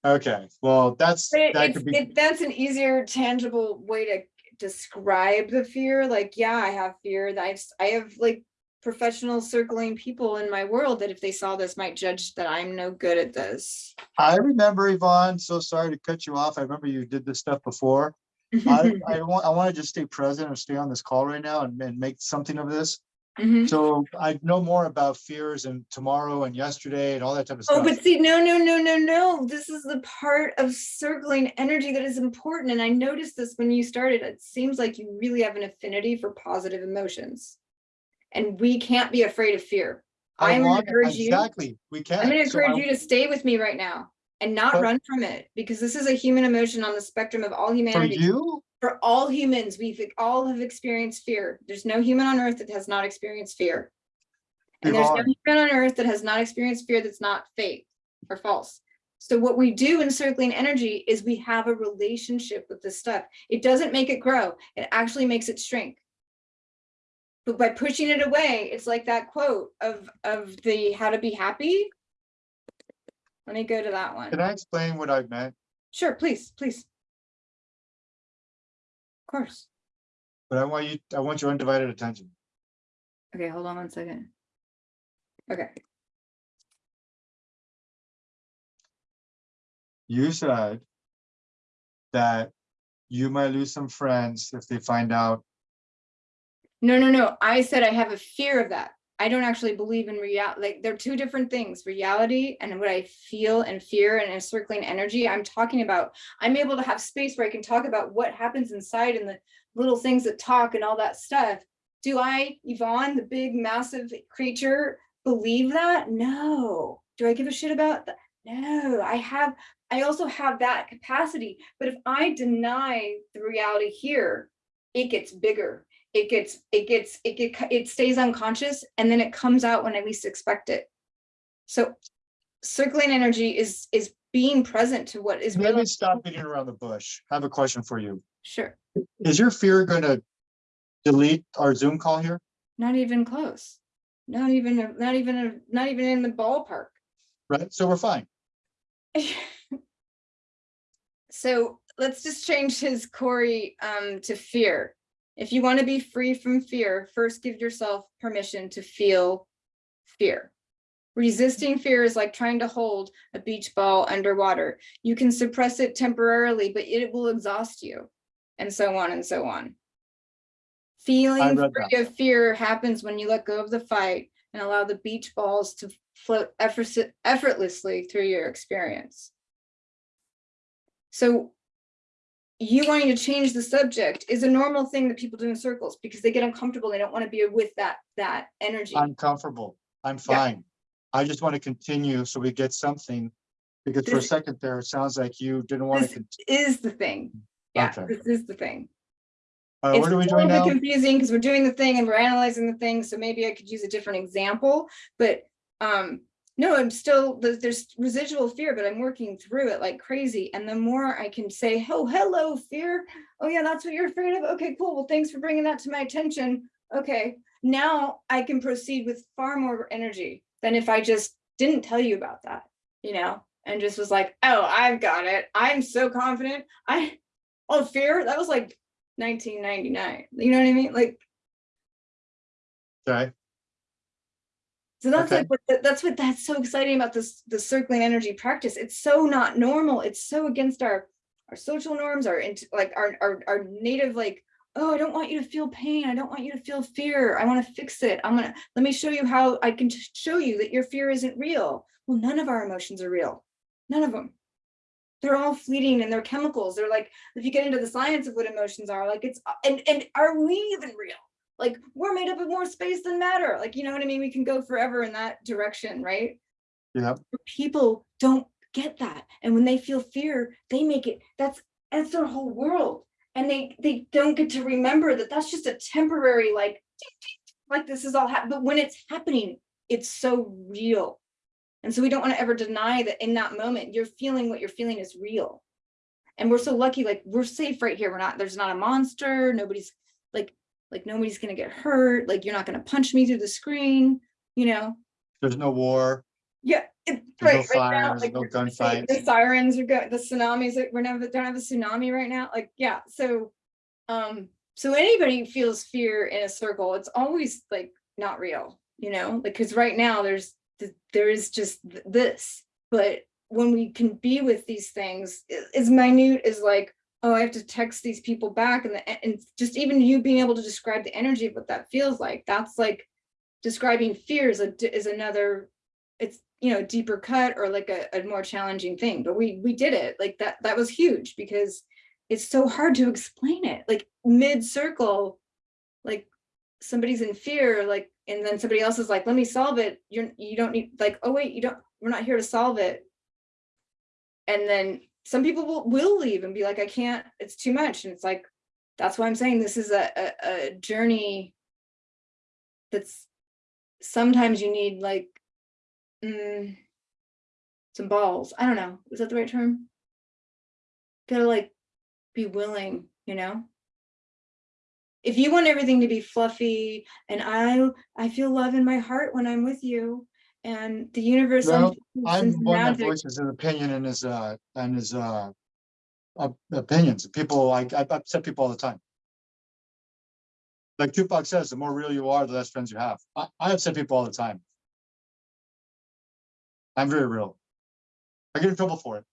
[SPEAKER 1] Okay, well, that's,
[SPEAKER 2] it-
[SPEAKER 1] that could be,
[SPEAKER 2] it, that's an easier tangible way to describe the fear, like, yeah, I have fear, that i i have like. Professional circling people in my world that if they saw this might judge that I'm no good at this.
[SPEAKER 1] I remember Yvonne, so sorry to cut you off. I remember you did this stuff before. I, I want, I want to just stay present and stay on this call right now and, and make something of this.
[SPEAKER 2] Mhm.
[SPEAKER 1] So I know more about fears and tomorrow and yesterday and all that type of stuff.
[SPEAKER 2] Oh,
[SPEAKER 1] stuff.
[SPEAKER 2] but see, no, no, no, no, no. This is the part of circling energy that is important. And I noticed this when you started. It seems like you really have an affinity for positive emotions. And we can't be afraid of fear.
[SPEAKER 1] I
[SPEAKER 2] I'm gonna
[SPEAKER 1] want-
[SPEAKER 2] encourage you.
[SPEAKER 1] Exactly, we can.
[SPEAKER 2] I'm gonna
[SPEAKER 1] So
[SPEAKER 2] encourage you to stay with me right now and not
[SPEAKER 1] But-
[SPEAKER 2] run from it because this is a human emotion on the spectrum of all humanity.
[SPEAKER 1] For
[SPEAKER 2] humanity.
[SPEAKER 1] you,
[SPEAKER 2] For all humans, we've all have experienced fear. There's no human on earth that has not experienced fear. And there's no
[SPEAKER 1] Yvonne,
[SPEAKER 2] human on earth that has not experienced fear that's not fake or false. So what we do in circling energy is we have a relationship with this stuff. It doesn't make it grow. It actually makes it shrink. But by pushing it away, it's like that quote of, of the how to be happy. Let me go to that one. can.
[SPEAKER 1] I explain what I meant?
[SPEAKER 2] Sure, please, please. Of course.
[SPEAKER 1] But I want you, I want your undivided attention.
[SPEAKER 2] Okay, hold on one second. Okay,
[SPEAKER 1] You said that you might lose some friends if they find out.
[SPEAKER 2] No, no, no. I said I have a fear of that. I don't actually believe in reality. Like they're two different things, reality and what I feel and fear and encircling energy. I'm talking about, I'm able to have space where I can talk about what happens inside and the little things that talk and all that stuff. Do I, Yvonne, the big massive creature, believe that? No. Do I give a shit about that? No, I have, I also have that capacity. But if I deny the reality here, it gets bigger. It gets, it gets, it get, it stays unconscious and then it comes out when I least expect it. So circling energy is, is being present to what is
[SPEAKER 1] Let
[SPEAKER 2] real.
[SPEAKER 1] me stop beating around the bush. I have a question for you.
[SPEAKER 2] Sure,
[SPEAKER 1] Is your fear gonna delete our Zoom call here?
[SPEAKER 2] not even close. Not even, a- not even, a- not even in the ballpark.
[SPEAKER 1] Right? So we're fine.
[SPEAKER 2] So let's just change his Corey um to fear. If you want to be free from fear, first give yourself permission to feel fear. Resisting fear is like trying to hold a beach ball underwater. You can suppress it temporarily, but it will exhaust you. And so on and so on. Feeling free of fear happens when you let go of the fight and allow the beach balls to float effortlessly through your experience. So you wanting to change the subject is a normal thing that people do in circles because they get uncomfortable. They don't want to be with that, that energy.
[SPEAKER 1] I'm comfortable. I'm fine. I just want to continue so we get something. Because for a second there, it sounds like you didn't want
[SPEAKER 2] This
[SPEAKER 1] to.
[SPEAKER 2] is the thing. Yeah,
[SPEAKER 1] Okay.
[SPEAKER 2] this is the thing.
[SPEAKER 1] Uh,
[SPEAKER 2] It's
[SPEAKER 1] what are we
[SPEAKER 2] a
[SPEAKER 1] doing
[SPEAKER 2] little bit
[SPEAKER 1] now?
[SPEAKER 2] confusing because we're doing the thing and we're analyzing the thing, so maybe I could use a different example, but um, no, I'm still, there's, residual fear, but I'm working through it like crazy. And the more I can say, oh, hello, fear. Oh yeah, that's what you're afraid of. Okay, cool. Well, thanks for bringing that to my attention. Okay, now I can proceed with far more energy than if I just didn't tell you about that, you know? And just was like, oh, I've got it. I'm so confident. I, oh, fear, that was like 1999. You know what I mean? Like,
[SPEAKER 1] Okay,
[SPEAKER 2] so that's
[SPEAKER 1] Okay.
[SPEAKER 2] like, what that's what, that's so exciting about this, the circling energy practice. It's so not normal. It's so against our, our social norms, our, like our, our, our native, like, oh, I don't want you to feel pain. I don't want you to feel fear. I want to fix it. I'm gonna, let me show you how I can show you that your fear isn't real. Well, none of our emotions are real. None of them. They're all fleeting and they're chemicals. They're like, if you get into the science of what emotions are, like it's, and, and are we even real? Like we're made up of more space than matter. Like, you know what I mean? We can go forever in that direction, right?
[SPEAKER 1] yeah,
[SPEAKER 2] People don't get that. And when they feel fear, they make it, that's, that's their whole world. And they, they don't get to remember that that's just a temporary, like, like this is all happening. But when it's happening, it's so real. And so we don't want to ever deny that in that moment, you're feeling what you're feeling is real. And we're so lucky, like we're safe right here. We're not, there's not a monster, nobody's like, like nobody's gonna get hurt, like you're not gonna punch me through the screen, you know?
[SPEAKER 1] There's no war.
[SPEAKER 2] Yeah, it,
[SPEAKER 1] There's no
[SPEAKER 2] right, right now,
[SPEAKER 1] fires,
[SPEAKER 2] like,
[SPEAKER 1] no gunfights.
[SPEAKER 2] The sirens are good, the tsunamis, like, we're never, don't have a tsunami right now, like, yeah, so. Um, so anybody feels fear in a circle, it's always like not real, you know, like, because right now there's, th- there is just th- this. But when we can be with these things, as minute as like, oh, I have to text these people back and the, and just even you being able to describe the energy of what that feels like, that's like. Describing fear is a, is another, it's, you know, deeper cut or like a, a more challenging thing, but we, we did it, like that, that was huge because. It's so hard to explain it, like mid-circle, like somebody's in fear, like, and then somebody else is like, let me solve it. You're, you don't need, like, oh wait, you don't, we're not here to solve it. And then some people will, will leave and be like, I can't, it's too much. And it's like, that's why I'm saying this is a, a, a journey. That's, sometimes you need like, mm, some balls. I don't know. Is that the right term? Gotta like be willing, you know? If you want everything to be fluffy and I, I feel love in my heart when I'm with you and the universe.
[SPEAKER 1] Well, I'm one that
[SPEAKER 2] magic,
[SPEAKER 1] voices his opinion and his, uh, and his, uh. Opinions, people, I, I upset people all the time. Like Tupac says, the more real you are, the less friends you have. I, I upset people all the time. I'm very real. I get in trouble for it.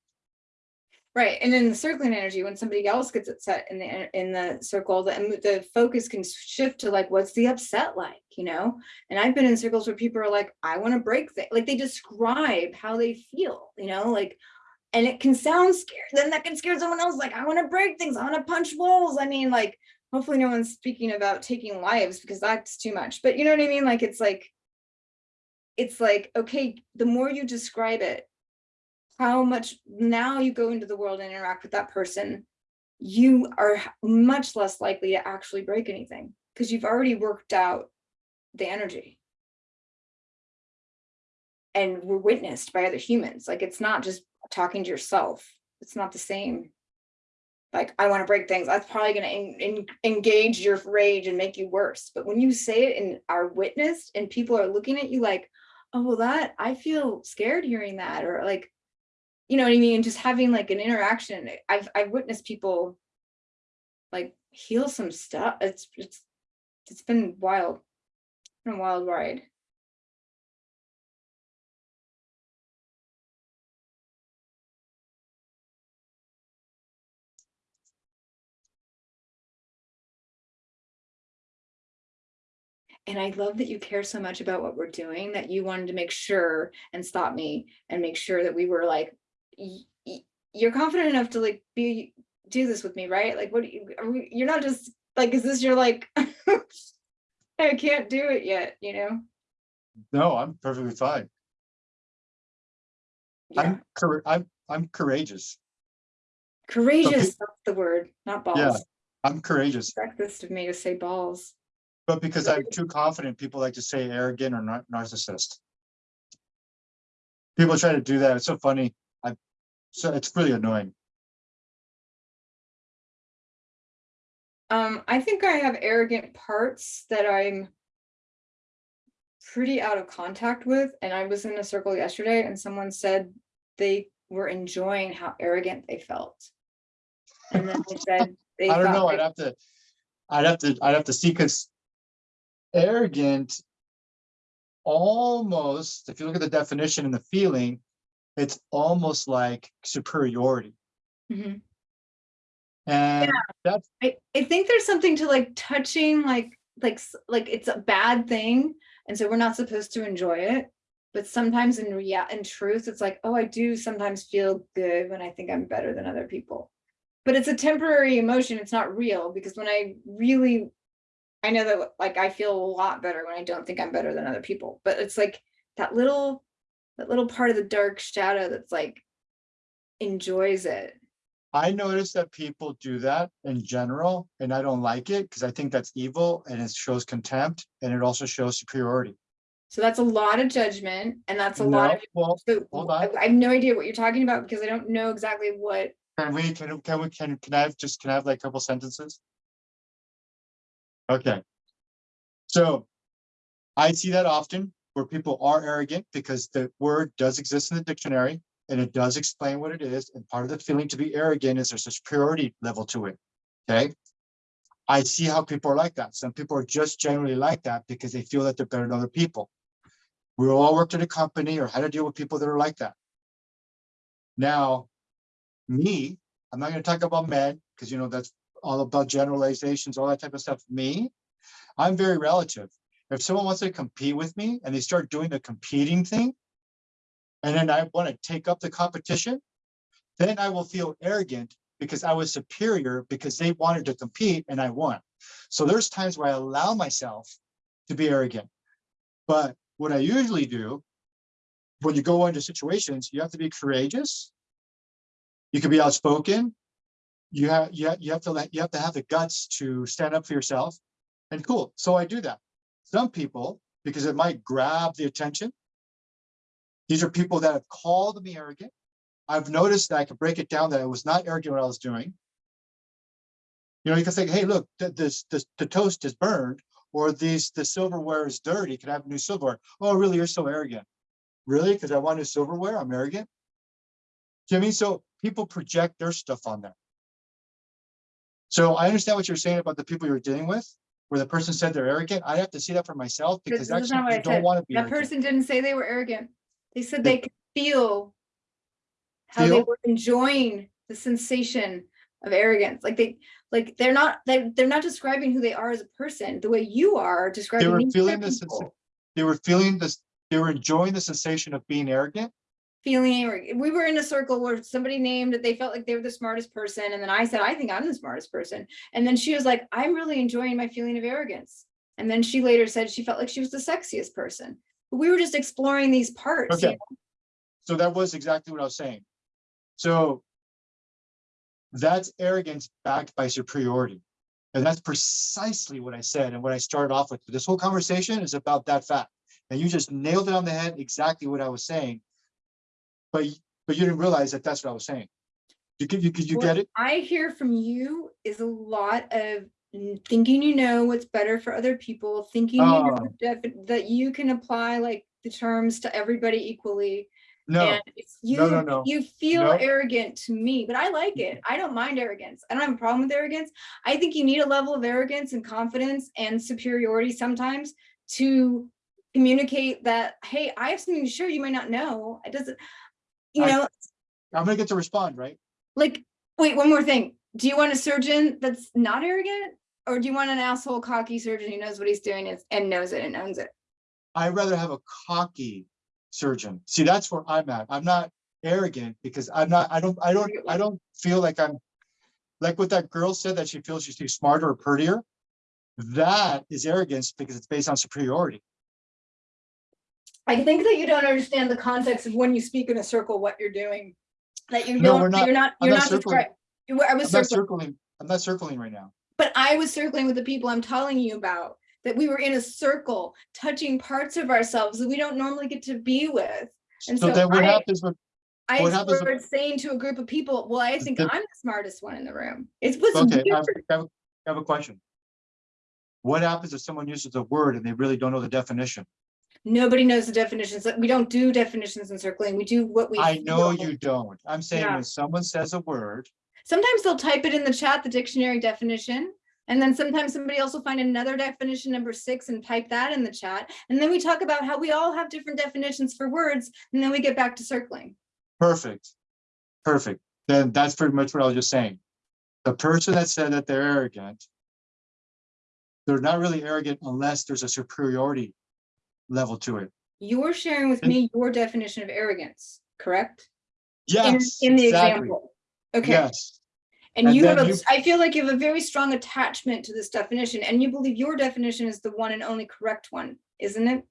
[SPEAKER 2] Right, and in the circling energy, when somebody else gets upset in the, in the circle, the, the focus can shift to like, what's the upset like, you know? And I've been in circles where people are like, I wanna break things, like they describe how they feel, you know, like. And it can sound scary, then that can scare someone else, like, I wanna break things, I wanna punch walls, I mean, like. Hopefully no one's speaking about taking lives because that's too much, but you know what I mean, like, it's like. It's like, okay, the more you describe it, how much now you go into the world and interact with that person, you are much less likely to actually break anything because you've already worked out the energy. And we're witnessed by other humans. Like it's not just talking to yourself. It's not the same. Like, I want to break things. That's probably going to en- en- engage your rage and make you worse. But when you say it and are witnessed and people are looking at you like, oh, well, that I feel scared hearing that, or like, you know what I mean? Just having like an interaction. I've I've witnessed people like heal some stuff. It's it's it's been wild. It's been a wild ride. And I love that you care so much about what we're doing, that you wanted to make sure and stop me and make sure that we were like, you're confident enough to like be, do this with me, right? Like, what, do you, are we, you're not just like, is this your like, I can't do it yet, you know?
[SPEAKER 1] No, I'm perfectly fine.
[SPEAKER 2] Yeah,
[SPEAKER 1] I'm, I'm, I'm courageous.
[SPEAKER 2] courageous, that's the word, not balls. Yeah.
[SPEAKER 1] I'm courageous,
[SPEAKER 2] Breakfast of me to say balls.
[SPEAKER 1] but because I'm too confident, people like to say arrogant or nar- narcissist. People try to do that. It's so funny. So it's really annoying.
[SPEAKER 2] Um, I think I have arrogant parts that I'm pretty out of contact with, and I was in a circle yesterday and someone said they were enjoying how arrogant they felt. And then they said they
[SPEAKER 1] I don't know, I'd have to, I'd have to, I'd have to see, because arrogant almost, if you look at the definition and the feeling, it's almost like superiority.
[SPEAKER 2] Mhm.
[SPEAKER 1] And that's,
[SPEAKER 2] I, I think there's something to like touching, like, like, like it's a bad thing, and so we're not supposed to enjoy it. But sometimes in rea, in truth, it's like, oh, I do sometimes feel good when I think I'm better than other people. But it's a temporary emotion, it's not real, because when I really, I know that like I feel a lot better when I don't think I'm better than other people, but it's like that little, that little part of the dark shadow that's like enjoys it.
[SPEAKER 1] I notice that people do that in general, and I don't like it, because I think that's evil, and it shows contempt, and it also shows superiority.
[SPEAKER 2] So that's a lot of judgment and that's a lot
[SPEAKER 1] No,
[SPEAKER 2] of.
[SPEAKER 1] well,
[SPEAKER 2] so
[SPEAKER 1] hold
[SPEAKER 2] I
[SPEAKER 1] on.
[SPEAKER 2] I have no idea what you're talking about because I don't know exactly what,
[SPEAKER 1] Can we, can, can we, can, can I have just, can I have like a couple sentences? Okay. So I see that often where people are arrogant because the word does exist in the dictionary and it does explain what it is. And part of the feeling to be arrogant is there's a superiority level to it. Okay. I see how people are like that. Some people are just generally like that because they feel that they're better than other people. We all worked at a company or had to deal with people that are like that. Now, me, I'm not gonna talk about men, because you know, that's all about generalizations, all that type of stuff. Me, I'm very relative. If someone wants to compete with me and they start doing the competing thing, and then I want to take up the competition, then I will feel arrogant because I was superior because they wanted to compete and I won. So there's times where I allow myself to be arrogant. But what I usually do, when you go into situations, you have to be courageous. You can be outspoken. You have, you have, you have to let, you have to have the guts to stand up for yourself. And cool, so I do that. Some people, because it might grab the attention. These are people that have called me arrogant. I've noticed that I can break it down that I was not arrogant what I was doing. You know, you can say, hey, look, th- this, this, the toast is burned, or these, the silverware is dirty, can I have new silverware? Oh, really, you're so arrogant. Really? Because I want new silverware, I'm arrogant? Do you mean? So people project their stuff on them. So I understand what you're saying about the people you're dealing with, where the person said they're arrogant. I have to see that for myself because
[SPEAKER 2] this is not what I
[SPEAKER 1] don't
[SPEAKER 2] said.
[SPEAKER 1] want to be
[SPEAKER 2] that
[SPEAKER 1] arrogant.
[SPEAKER 2] person didn't say they were arrogant. They said
[SPEAKER 1] They-
[SPEAKER 2] they could feel how they were enjoying the sensation of arrogance. Like they, like they're not, they they're not describing who they are as a person, the way you are describing.
[SPEAKER 1] They
[SPEAKER 2] were
[SPEAKER 1] feeling this, they were feeling this, they were enjoying the sensation of being arrogant.
[SPEAKER 2] Feeling or we were in a circle where somebody named that they felt like they were the smartest person and then I said I think I'm the smartest person and then she was like I'm really enjoying my feeling of arrogance and then she later said she felt like she was the sexiest person but we were just exploring these parts you
[SPEAKER 1] Okay. So that was exactly what I was saying. So that's arrogance backed by superiority. And that's precisely what I said and what I started off with. This whole conversation is about that fact. And you just nailed it on the head, exactly what I was saying. But, but you didn't realize that that's what I was saying. You could, you could, you
[SPEAKER 2] What
[SPEAKER 1] get it?
[SPEAKER 2] I hear from you is a lot of thinking you know what's better for other people, thinking you know
[SPEAKER 1] Oh.
[SPEAKER 2] that you can apply like the terms to everybody equally.
[SPEAKER 1] No,
[SPEAKER 2] And you,
[SPEAKER 1] no, no, no.
[SPEAKER 2] you feel
[SPEAKER 1] No.
[SPEAKER 2] arrogant to me, but I like it. I don't mind arrogance. I don't have a problem with arrogance. I think you need a level of arrogance and confidence and superiority sometimes to communicate that, hey, I have something to share you might not know. It doesn't, you
[SPEAKER 1] I-
[SPEAKER 2] know,
[SPEAKER 1] I'm gonna get to respond, right?
[SPEAKER 2] like, wait, one more thing. Do you want a surgeon that's not arrogant? Or do you want an asshole cocky surgeon who knows what he's doing is- and knows it and owns it?
[SPEAKER 1] I'd rather have a cocky surgeon. See, that's where I'm at. I'm not arrogant because I'm not, I don't, I don't, I don't feel like I'm. Like what that girl said that she feels she's smarter or prettier. That is arrogance because it's based on superiority.
[SPEAKER 2] I think that you don't understand the context of when you speak in a circle, what you're doing. That you
[SPEAKER 1] No, we're
[SPEAKER 2] don't,
[SPEAKER 1] not-
[SPEAKER 2] you're not,
[SPEAKER 1] I'm
[SPEAKER 2] you're
[SPEAKER 1] not
[SPEAKER 2] not
[SPEAKER 1] circling.
[SPEAKER 2] describing. I
[SPEAKER 1] I'm
[SPEAKER 2] was
[SPEAKER 1] not
[SPEAKER 2] circling,
[SPEAKER 1] circling, I'm not circling right now.
[SPEAKER 2] but I was circling with the people I'm telling you about. That we were in a circle, touching parts of ourselves that we don't normally get to be with. And
[SPEAKER 1] So
[SPEAKER 2] so
[SPEAKER 1] then what
[SPEAKER 2] I-
[SPEAKER 1] happens with,
[SPEAKER 2] I
[SPEAKER 1] What happens
[SPEAKER 2] started saying to a group of people, well, I think
[SPEAKER 1] the-
[SPEAKER 2] I'm the smartest one in the room. It was
[SPEAKER 1] okay, I have. I have- I have a question. What happens if someone uses a word and they really don't know the definition?
[SPEAKER 2] Nobody knows the definitions. We don't do definitions in circling. We do what we.
[SPEAKER 1] I know
[SPEAKER 2] feel.
[SPEAKER 1] you don't. I'm saying
[SPEAKER 2] Yeah.
[SPEAKER 1] when someone says a word,
[SPEAKER 2] Sometimes they'll type it in the chat, the dictionary definition. And then sometimes somebody else will find another definition, number six, and type that in the chat. And then we talk about how we all have different definitions for words, and then we get back to circling.
[SPEAKER 1] perfect, perfect. Then that's pretty much what I was just saying. The person that said that they're arrogant, they're not really arrogant unless there's a superiority level to it.
[SPEAKER 2] You're sharing with
[SPEAKER 1] And-
[SPEAKER 2] me your definition of arrogance, correct?
[SPEAKER 1] Yes,
[SPEAKER 2] in the
[SPEAKER 1] exactly.
[SPEAKER 2] example. Okay,
[SPEAKER 1] Yes,
[SPEAKER 2] and
[SPEAKER 1] and
[SPEAKER 2] you have, a-
[SPEAKER 1] you-
[SPEAKER 2] I feel like you have a very strong attachment to this definition, and you believe your definition is the one and only correct one, isn't it?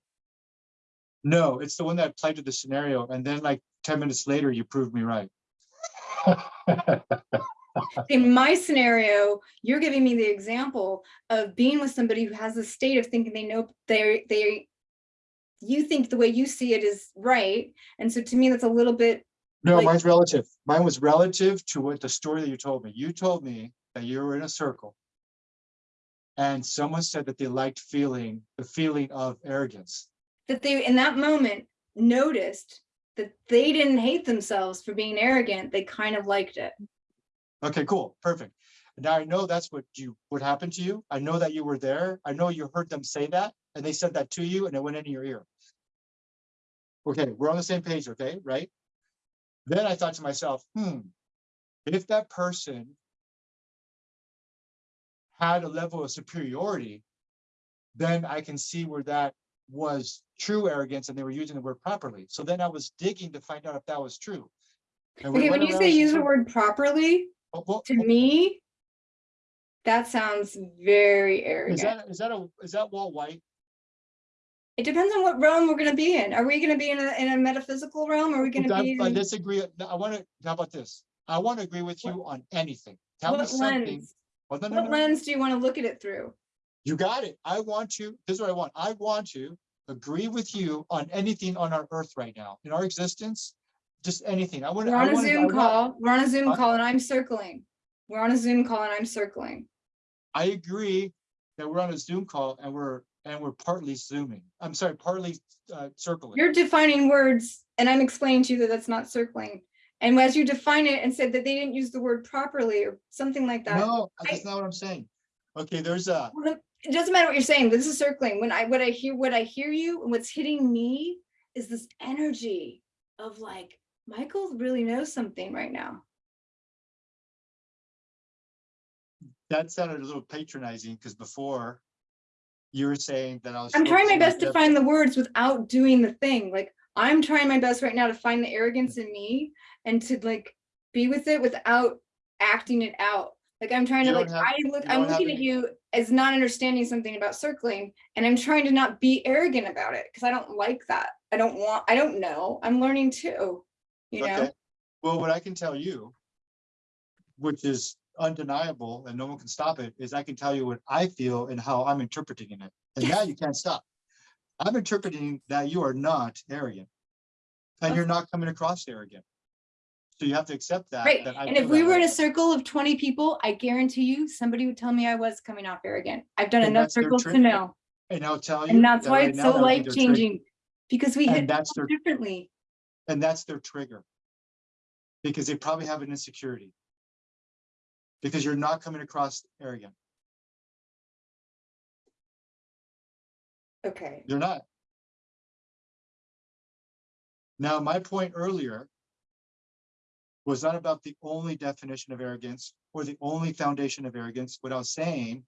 [SPEAKER 1] no, it's the one that applied to the scenario. And then like ten minutes later, you proved me right.
[SPEAKER 2] in my scenario, you're giving me the example of being with somebody who has a state of thinking they know they they you think the way you see it is right. And so to me, that's a little bit,
[SPEAKER 1] No,
[SPEAKER 2] Like-
[SPEAKER 1] mine's relative. Mine was relative to what the story that you told me. You told me that you were in a circle. And someone said that they liked feeling, the feeling of arrogance.
[SPEAKER 2] that they, in that moment, noticed that they didn't hate themselves for being arrogant. They kind of liked it.
[SPEAKER 1] Okay, cool, perfect. Now I know that's what you, what happened to you. I know that you were there. I know you heard them say that and they said that to you and it went into your ear. Okay, we're on the same page, okay, right? Then I thought to myself, hmm, if that person had a level of superiority, then I can see where that was true arrogance and they were using the word properly. So then I was digging to find out if that was true. And
[SPEAKER 2] Okay, when you say use the word properly,
[SPEAKER 1] Oh, well,
[SPEAKER 2] to me, that sounds very
[SPEAKER 1] Is
[SPEAKER 2] arrogant.
[SPEAKER 1] that, is that a, is that wall white?
[SPEAKER 2] It depends on what realm we're gonna be in. Are we gonna be in a, in a metaphysical realm? Are we gonna
[SPEAKER 1] I
[SPEAKER 2] be?
[SPEAKER 1] I
[SPEAKER 2] in-
[SPEAKER 1] disagree. I want to, how about this? I want to agree with you on anything. Tell me
[SPEAKER 2] What
[SPEAKER 1] something.
[SPEAKER 2] lens?
[SPEAKER 1] Well, no, no,
[SPEAKER 2] What
[SPEAKER 1] no,
[SPEAKER 2] lens do you wanna look at it through?
[SPEAKER 1] You got it. I want to, this is what I want. I want to agree with you on anything on our earth right now, in our existence, just anything. I want.
[SPEAKER 2] We're on a Zoom call, we're on a Zoom
[SPEAKER 1] Huh?
[SPEAKER 2] call and I'm circling. We're on a Zoom call and I'm circling.
[SPEAKER 1] I agree that we're on a Zoom call and we're, and we're partly zooming. I'm sorry, partly uh, circling.
[SPEAKER 2] You're defining words and I'm explaining to you that that's not circling. And as you define it and said that they didn't use the word properly or something like that.
[SPEAKER 1] No,
[SPEAKER 2] I-
[SPEAKER 1] that's not what I'm saying. Okay, there's a,
[SPEAKER 2] It doesn't matter what you're saying. This is circling. When I, what I hear, what I hear you and what's hitting me is this energy of like, Michael really knows something right now.
[SPEAKER 1] that sounded a little patronizing because before you were saying that I was.
[SPEAKER 2] I'm trying my best to find the words without doing the thing. Like, I'm trying my best right now to find the arrogance in me and to like be with it without acting it out. Like I'm trying
[SPEAKER 1] You
[SPEAKER 2] to like,
[SPEAKER 1] have-
[SPEAKER 2] I look I'm looking at you as not understanding something about circling and I'm trying to not be arrogant about it because I don't like that. I don't want, I don't know. I'm learning too, you know?
[SPEAKER 1] Well, what I can tell you, which is undeniable and no one can stop it, is I can tell you what I feel and how I'm interpreting it. And now you can't stop. I'm interpreting that you are not arrogant. And you're not coming across arrogant. So you have to accept that.
[SPEAKER 2] Right,
[SPEAKER 1] that
[SPEAKER 2] and if we were in a circle of twenty people, I guarantee you, somebody would tell me I was coming off arrogant. I've done
[SPEAKER 1] And
[SPEAKER 2] enough circles to know,
[SPEAKER 1] And I'll tell you.
[SPEAKER 2] and that's
[SPEAKER 1] that
[SPEAKER 2] why
[SPEAKER 1] right
[SPEAKER 2] it's so
[SPEAKER 1] that would be
[SPEAKER 2] life changing. Because we hit
[SPEAKER 1] And that's their,
[SPEAKER 2] differently.
[SPEAKER 1] and that's their trigger. Because they probably have an insecurity. Because you're not coming across arrogant.
[SPEAKER 2] Okay,
[SPEAKER 1] You're not. Now, my point earlier was not about the only definition of arrogance or the only foundation of arrogance. What I was saying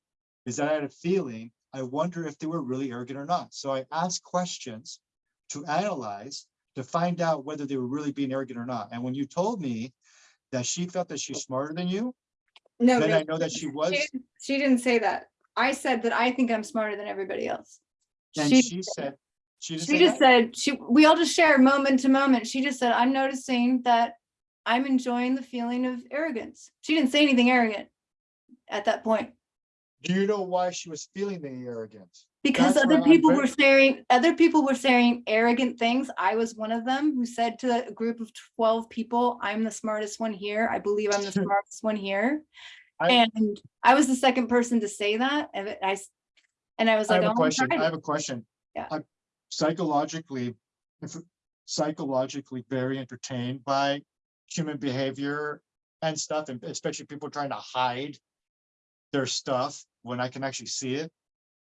[SPEAKER 1] is that I had a feeling, I wonder if they were really arrogant or not. So I asked questions to analyze, to find out whether they were really being arrogant or not. And when you told me that she felt that she's smarter than you,
[SPEAKER 2] no,
[SPEAKER 1] then
[SPEAKER 2] no,
[SPEAKER 1] I know that she was,
[SPEAKER 2] she didn't- she didn't say that. I said that I think I'm smarter than everybody else.
[SPEAKER 1] and
[SPEAKER 2] She,
[SPEAKER 1] she said, she didn't
[SPEAKER 2] she
[SPEAKER 1] say
[SPEAKER 2] just said, she, we all just share moment to moment. She just said, I'm noticing that I'm enjoying the feeling of arrogance. She didn't say anything arrogant at that point.
[SPEAKER 1] Do you know why she was feeling the arrogance?
[SPEAKER 2] Because
[SPEAKER 1] That's
[SPEAKER 2] other people were saying, other people were saying arrogant things. I was one of them who said to a group of twelve people, I'm the smartest one here. I believe I'm the smartest one here.
[SPEAKER 1] I-
[SPEAKER 2] And I was the second person to say that, and I, and I was like I
[SPEAKER 1] have
[SPEAKER 2] oh,
[SPEAKER 1] a question. I have a question.
[SPEAKER 2] Yeah.
[SPEAKER 1] I'm psychologically, if psychologically very entertained by human behavior and stuff, and especially people trying to hide their stuff when I can actually see it.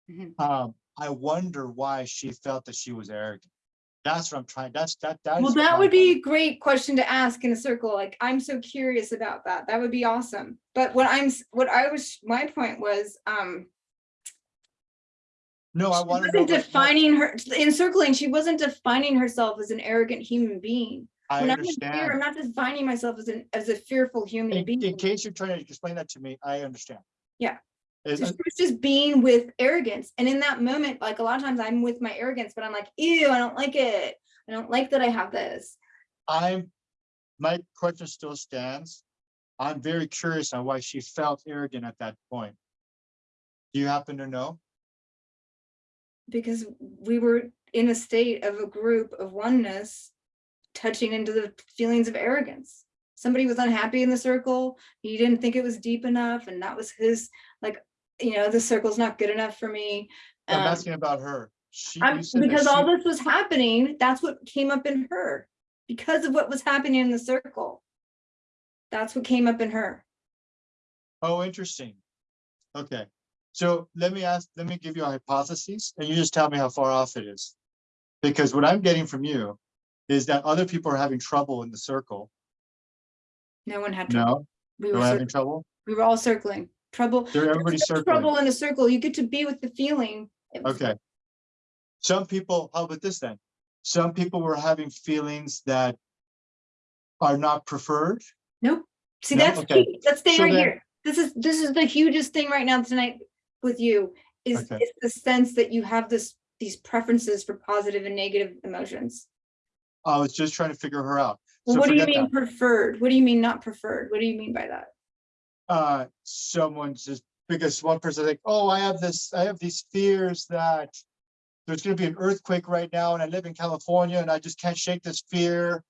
[SPEAKER 2] Mhm.
[SPEAKER 1] Um, I wonder why she felt that she was arrogant. That's what I'm trying, that's, that, that.
[SPEAKER 2] Well, that would be a great question to ask in a circle. Like, I'm so curious about that. That would be awesome. But what I'm, what I was, my point was, um,
[SPEAKER 1] No, I
[SPEAKER 2] wasn't defining her, in circling, she wasn't defining herself as an arrogant human being.
[SPEAKER 1] I
[SPEAKER 2] When I'm fear, I'm not defining myself as an, as a fearful human
[SPEAKER 1] In, in case you're trying to explain that to me, I understand.
[SPEAKER 2] Yeah. She was just being with arrogance. And in that moment, like a lot of times I'm with my arrogance, but I'm like, ew, I don't like it. I don't like that I have this.
[SPEAKER 1] I'm, my question still stands. I'm very curious on why she felt arrogant at that point. Do you happen to know?
[SPEAKER 2] Because we were in a state of a group of oneness, touching into the feelings of arrogance. Somebody was unhappy in the circle, he didn't think it was deep enough, and that was his, like, you know, the circle's not good enough for me.
[SPEAKER 1] I'm
[SPEAKER 2] Um,
[SPEAKER 1] asking about her. She,
[SPEAKER 2] I'm,
[SPEAKER 1] you said that
[SPEAKER 2] because all
[SPEAKER 1] she-
[SPEAKER 2] this was happening, that's what came up in her, because of what was happening in the circle. That's what came up in her.
[SPEAKER 1] Oh, interesting. Okay, so let me ask, let me give you a hypothesis and you just tell me how far off it is. Because what I'm getting from you is that other people are having trouble in the circle.
[SPEAKER 2] No one had trouble.
[SPEAKER 1] No,
[SPEAKER 2] We were,
[SPEAKER 1] having trouble.
[SPEAKER 2] we were all circling. Trouble.
[SPEAKER 1] They're everybody's
[SPEAKER 2] no
[SPEAKER 1] circling.
[SPEAKER 2] Trouble in a circle. You get to be with the feeling.
[SPEAKER 1] Okay. Some people, how about this then? Some people were having feelings that are not preferred.
[SPEAKER 2] Nope. See,
[SPEAKER 1] No?
[SPEAKER 2] that's,
[SPEAKER 1] Okay.
[SPEAKER 2] let's stay
[SPEAKER 1] So
[SPEAKER 2] right
[SPEAKER 1] then-
[SPEAKER 2] here. This is, this is the hugest thing right now tonight with you, is,
[SPEAKER 1] Okay.
[SPEAKER 2] is the sense that you have this, these preferences for positive and negative emotions.
[SPEAKER 1] I was just trying to figure her out.
[SPEAKER 2] Well,
[SPEAKER 1] So
[SPEAKER 2] what do you mean
[SPEAKER 1] that.
[SPEAKER 2] preferred? What do you mean not preferred? What do you mean by that?
[SPEAKER 1] Uh, someone's just, because one person like, oh, I have this, I have these fears that there's gonna be an earthquake right now and I live in California and I just can't shake this fear.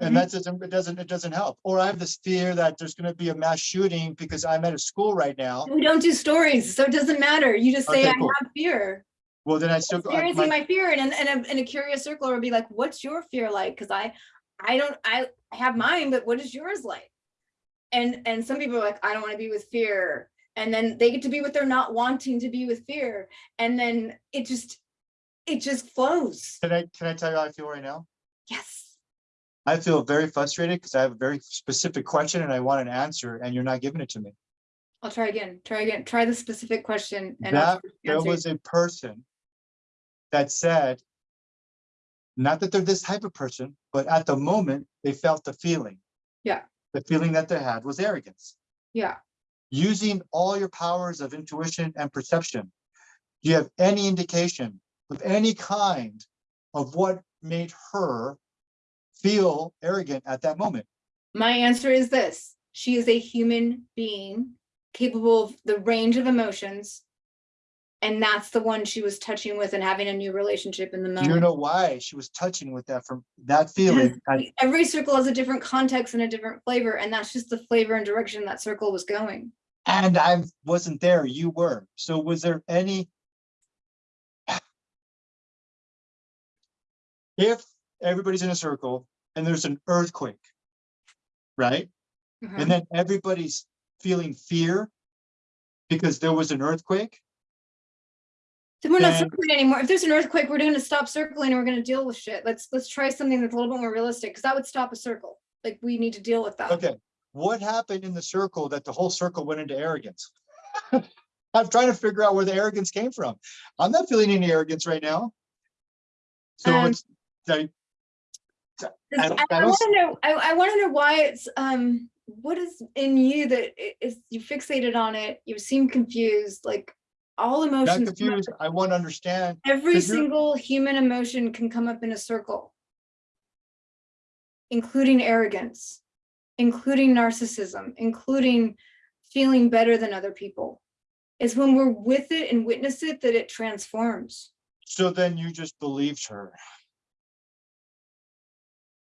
[SPEAKER 1] And
[SPEAKER 2] Mhm.
[SPEAKER 1] that doesn't, it doesn't, it doesn't help. Or I have this fear that there's gonna be a mass shooting because I'm at a school right now.
[SPEAKER 2] We don't do stories, so it doesn't matter. You just say,
[SPEAKER 1] Okay,
[SPEAKER 2] I
[SPEAKER 1] cool.
[SPEAKER 2] have fear.
[SPEAKER 1] Well, then I still,
[SPEAKER 2] Experiencing
[SPEAKER 1] my-
[SPEAKER 2] my fear and, and, a, and a curious circle would be like, what's your fear like? Cause I, I don't, I have mine, but what is yours like? And, and some people are like, I don't want to be with fear. And then they get to be with their not wanting to be with fear. And then it just, it just flows.
[SPEAKER 1] can I, can I tell you how I feel right now?
[SPEAKER 2] Yes.
[SPEAKER 1] I feel very frustrated because I have a very specific question and I want an answer and you're not giving it to me.
[SPEAKER 2] I'll try again, try again, try the specific question. and
[SPEAKER 1] That, there was a person that said, not that they're this type of person, but at the moment, they felt the feeling.
[SPEAKER 2] Yeah.
[SPEAKER 1] The feeling that they had was arrogance.
[SPEAKER 2] Yeah,
[SPEAKER 1] Using all your powers of intuition and perception. Do you have any indication of any kind of what made her feel arrogant at that moment?
[SPEAKER 2] my answer is this. She is a human being capable of the range of emotions. And that's the one she was touching with and having a new relationship in the
[SPEAKER 1] Do you know why she was touching with that from that feeling? at-
[SPEAKER 2] Every circle has a different context and a different flavor, and that's just the flavor and direction that circle was going.
[SPEAKER 1] And I wasn't there, you were. So was there any? If everybody's in a circle and there's an earthquake, right?
[SPEAKER 2] Mhm.
[SPEAKER 1] And then everybody's feeling fear because there was an earthquake,
[SPEAKER 2] Then we're not circling anymore. If there's an earthquake, we're gonna stop circling and we're gonna deal with shit. Let's, let's try something that's a little bit more realistic, because that would stop a circle. Like, we need to deal with that.
[SPEAKER 1] okay, what happened in the circle that the whole circle went into arrogance? I'm trying to figure out where the arrogance came from. I'm not feeling any arrogance right now. So
[SPEAKER 2] Um,
[SPEAKER 1] it's I
[SPEAKER 2] I,
[SPEAKER 1] I
[SPEAKER 2] I wanna know, I, I wanna know why it's, um, what is in you that is you fixated on it, you seem confused, like, all emotions. up-
[SPEAKER 1] confused, I want to understand
[SPEAKER 2] Every single human emotion can come up in a circle. Including arrogance, including narcissism, including feeling better than other people. It's when we're with it and witness it that it transforms.
[SPEAKER 1] So then you just believed her.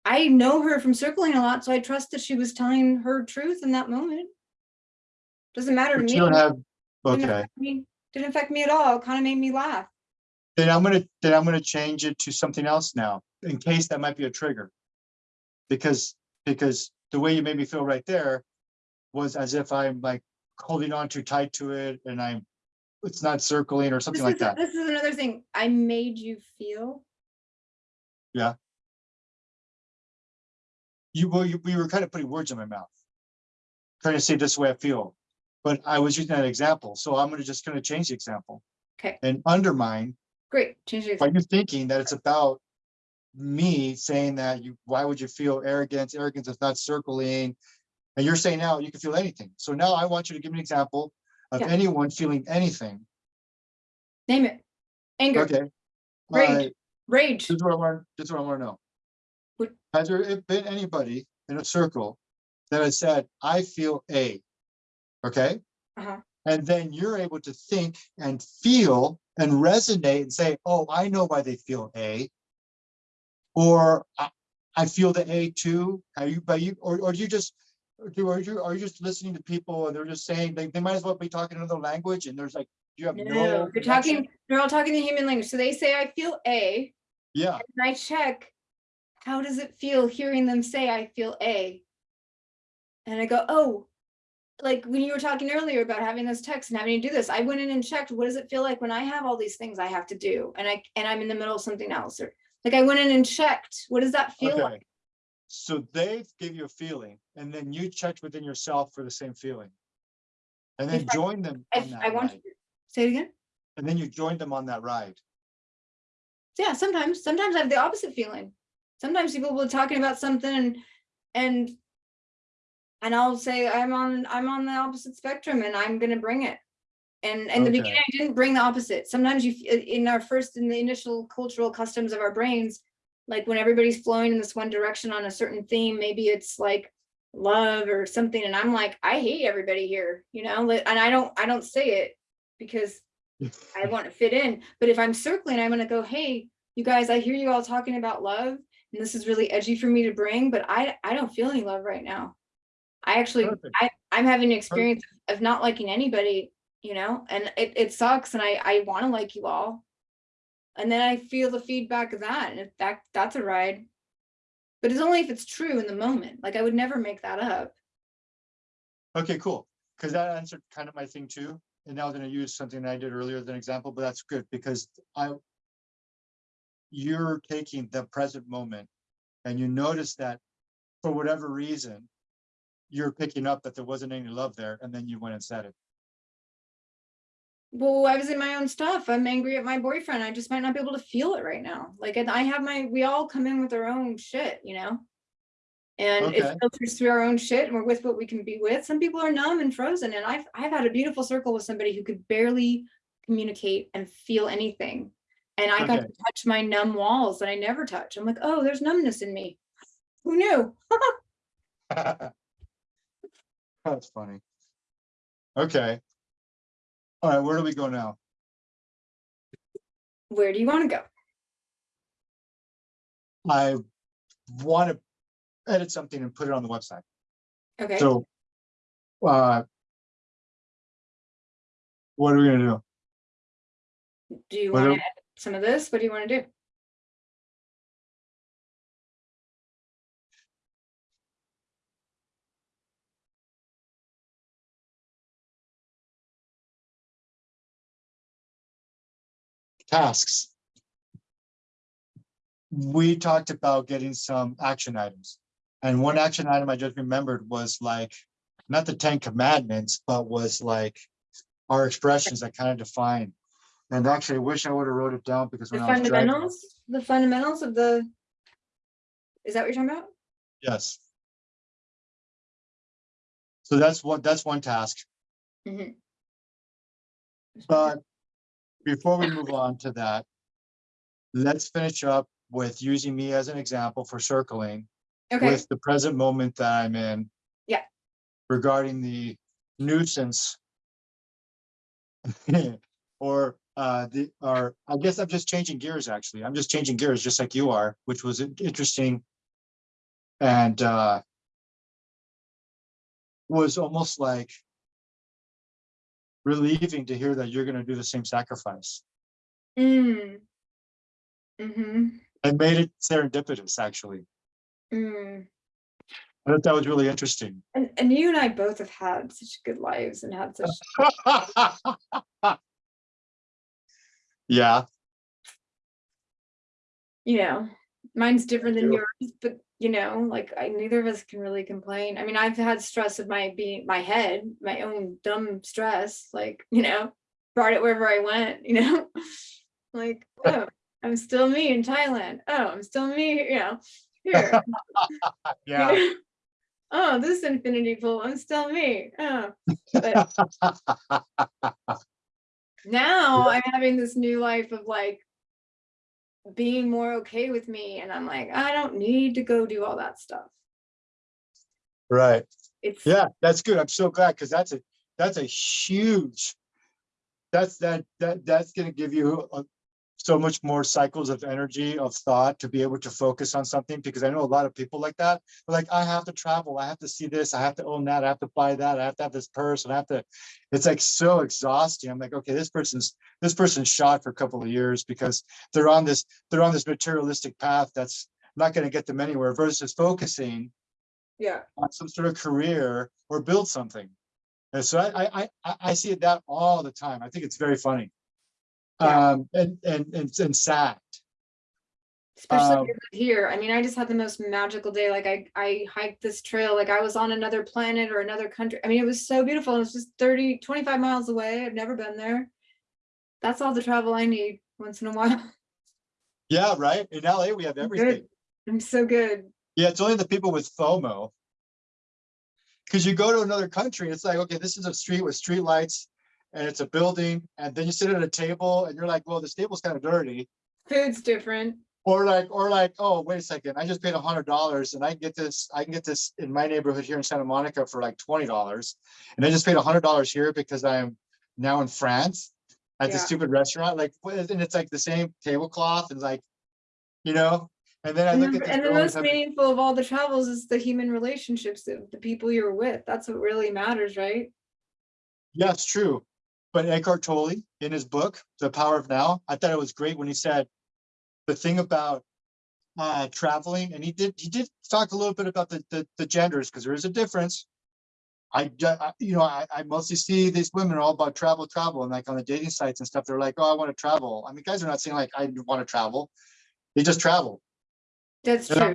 [SPEAKER 2] I know her from circling a lot, so I trust that she was telling her truth in that moment. Doesn't matter to me.
[SPEAKER 1] you don't have, okay,
[SPEAKER 2] Didn't affect me at all. It kind of made me laugh.
[SPEAKER 1] then I'm gonna, then I'm gonna change it to something else now, in case that might be a trigger. Because, because the way you made me feel right there was as if I'm like holding on too tight to it and I'm, it's not circling or
[SPEAKER 2] This
[SPEAKER 1] something like
[SPEAKER 2] is,
[SPEAKER 1] that.
[SPEAKER 2] this is another thing. I made you feel. Yeah.
[SPEAKER 1] You, well, you, we were kind of putting words in my mouth. Trying to say this way I feel, but I was using that example, so I'm gonna just gonna change the example.
[SPEAKER 2] Okay.
[SPEAKER 1] And undermine
[SPEAKER 2] Great, change it.
[SPEAKER 1] Are you thinking that it's about me saying that you, why would you feel arrogance? Arrogance is not circling. And you're saying now you can feel anything. So now I want you to give me an example of
[SPEAKER 2] Yeah.
[SPEAKER 1] anyone feeling anything.
[SPEAKER 2] Name it. Anger,
[SPEAKER 1] Okay.
[SPEAKER 2] Rage. Rage.
[SPEAKER 1] This is what I want, this is what I want to know.
[SPEAKER 2] What-
[SPEAKER 1] Has there been anybody in a circle that has said, I feel A? Okay?
[SPEAKER 2] Uh-huh.
[SPEAKER 1] And then you're able to think and feel and resonate and say, oh, I know why they feel A. Or I, I feel the A too. Are you, but you, or, or do you just, do, are you, are you just listening to people and they're just saying, they, they might as well be talking another language and there's like, you have no.
[SPEAKER 2] No, they're
[SPEAKER 1] connection?
[SPEAKER 2] talking, they're all talking the human language. So they say, I feel A,
[SPEAKER 1] Yeah,
[SPEAKER 2] and I check, how does it feel hearing them say, I feel A? And I go, oh, like when you were talking earlier about having those texts and having to do this, I went in and checked, what does it feel like when I have all these things I have to do? And I, and I'm in the middle of something else, or like I went in and checked, what does that feel like?
[SPEAKER 1] okay. So they give you a feeling and then you checked within yourself for the same feeling. And then
[SPEAKER 2] If I-
[SPEAKER 1] join them on
[SPEAKER 2] If I want,
[SPEAKER 1] ride.
[SPEAKER 2] say it again?
[SPEAKER 1] And then you join them on that ride.
[SPEAKER 2] Yeah, sometimes, sometimes I have the opposite feeling. Sometimes people will be talking about something and, and. And I'll say, I'm on, I'm on the opposite spectrum and I'm gonna bring it. And in the beginning, I didn't bring the opposite. Sometimes you, in our first, in the initial cultural customs of our brains. Like when everybody's flowing in this one direction on a certain theme, maybe it's like love or something, and I'm like, I hate everybody here, you know, and I don't, I don't say it. Because I want to fit in, but if I'm circling, I'm gonna go, hey, you guys, I hear you all talking about love. And this is really edgy for me to bring, but I, I don't feel any love right now. I actually,
[SPEAKER 1] Perfect.
[SPEAKER 2] I, I'm having an experience of not liking anybody, you know, and it, it sucks and I, I wanna like you all. And then I feel the feedback of that, and if that, that's a ride. But it's only if it's true in the moment, like I would never make that up.
[SPEAKER 1] Okay, cool. Because that answered kind of my thing too. And now I'm gonna use something I did earlier as an example, but that's good because I. You're taking the present moment and you notice that for whatever reason. You're picking up that there wasn't any love there and then you went and said it.
[SPEAKER 2] Well, I was in my own stuff. I'm angry at my boyfriend. I just might not be able to feel it right now. Like, I have my, we all come in with our own shit, you know? And it filters through our own shit and we're with what we can be with. Some people are numb and frozen and I've, I've had a beautiful circle with somebody who could barely communicate and feel anything. And I got to touch my numb walls that I never touch. I'm like, oh, there's numbness in me. Who knew?
[SPEAKER 1] That's funny. Okay. All right, where do we go now?
[SPEAKER 2] Where do you want to go?
[SPEAKER 1] I want to edit something and put it on the website.
[SPEAKER 2] Okay,
[SPEAKER 1] So. Uh. What are we gonna do?
[SPEAKER 2] do you want to edit some of this? What do you want to do?
[SPEAKER 1] Tasks. We talked about getting some action items. And one action item I just remembered was like, not the Ten Commandments, but was like our expressions that kind of define. And actually, I wish I would have wrote it down because
[SPEAKER 2] The
[SPEAKER 1] when I was driving,
[SPEAKER 2] fundamentals, the fundamentals of the. Is that what you're talking about?
[SPEAKER 1] yes. So that's one, that's one task.
[SPEAKER 2] Mhm.
[SPEAKER 1] But before we move on to that, let's finish up with using me as an example for circling
[SPEAKER 2] Okay,
[SPEAKER 1] with the present moment that I'm in.
[SPEAKER 2] Yeah.
[SPEAKER 1] Regarding the nuisance. Or uh, the, or I guess I'm just changing gears, actually. I'm just changing gears, just like you are, which was interesting. And uh. Was almost like. Relieving to hear that you're gonna do the same sacrifice.
[SPEAKER 2] mm. Mm-hmm,
[SPEAKER 1] And made it serendipitous, actually.
[SPEAKER 2] mm.
[SPEAKER 1] I thought that was really interesting.
[SPEAKER 2] And, and you and I both have had such good lives and had such,
[SPEAKER 1] Yeah,
[SPEAKER 2] you know, mine's different than yours, but you know, like I, neither of us can really complain. I mean, I've had stress of my being, my head, my own dumb stress, like, you know, brought it wherever I went, you know? Like, oh, I'm still me in Thailand. Oh, I'm still me, you know, here. you
[SPEAKER 1] yeah.
[SPEAKER 2] know? Oh, this infinity pool, I'm still me. Oh, but now I'm having this new life of like being more okay with me and I'm like, I don't need to go do all that stuff.
[SPEAKER 1] Right.
[SPEAKER 2] It's
[SPEAKER 1] Yeah, that's good. I'm so glad because that's a, that's a huge that's, that, that, that's gonna give you a- so much more cycles of energy, of thought to be able to focus on something, because I know a lot of people like that. Like, I have to travel, I have to see this, I have to own that, I have to buy that, I have to have this purse, and I have to, it's like so exhausting. I'm like, okay, this person's, this person's shot for a couple of years because they're on this, they're on this materialistic path that's not gonna get them anywhere versus focusing
[SPEAKER 2] Yeah,
[SPEAKER 1] on some sort of career or build something. And so I, I, I- I, I see that all the time. I think it's very funny.
[SPEAKER 2] Yeah.
[SPEAKER 1] Um, and, and, and, and sad.
[SPEAKER 2] especially
[SPEAKER 1] Um,
[SPEAKER 2] here. I mean, I just had the most magical day. Like I, I hiked this trail, like I was on another planet or another country. I mean, it was so beautiful. It was just 30, 25 miles away. I've never been there. That's all the travel I need once in a while.
[SPEAKER 1] Yeah, right? In LA, we have everything.
[SPEAKER 2] good. I'm so good.
[SPEAKER 1] Yeah, it's only the people with FOMO. Cause you go to another country, it's like, okay, this is a street with street lights and it's a building, and then you sit at a table and you're like, well, this table's kind of dirty.
[SPEAKER 2] Food's different.
[SPEAKER 1] Or like, or like, oh, wait a second, I just paid a hundred dollars and I can get this, I can get this in my neighborhood here in Santa Monica for like twenty dollars. And I just paid a hundred dollars here because I'm now in France at the
[SPEAKER 2] Yeah.
[SPEAKER 1] stupid restaurant, like, and it's like the same tablecloth and like, you know, and then I look
[SPEAKER 2] the,
[SPEAKER 1] at.
[SPEAKER 2] and the most
[SPEAKER 1] having-
[SPEAKER 2] meaningful of all the travels is the human relationships, the, the people you're with. That's what really matters, right?
[SPEAKER 1] Yeah, it's true. But Eckhart Tolle, in his book, The Power of Now, I thought it was great when he said the thing about uh, traveling, and he did, he did talk a little bit about the, the, the genders, because there is a difference. I, I- you know, I, I mostly see these women are all about travel, travel, and like on the dating sites and stuff, they're like, oh, I want to travel. I mean, guys are not saying like, I want to travel. They just travel.
[SPEAKER 2] That's true.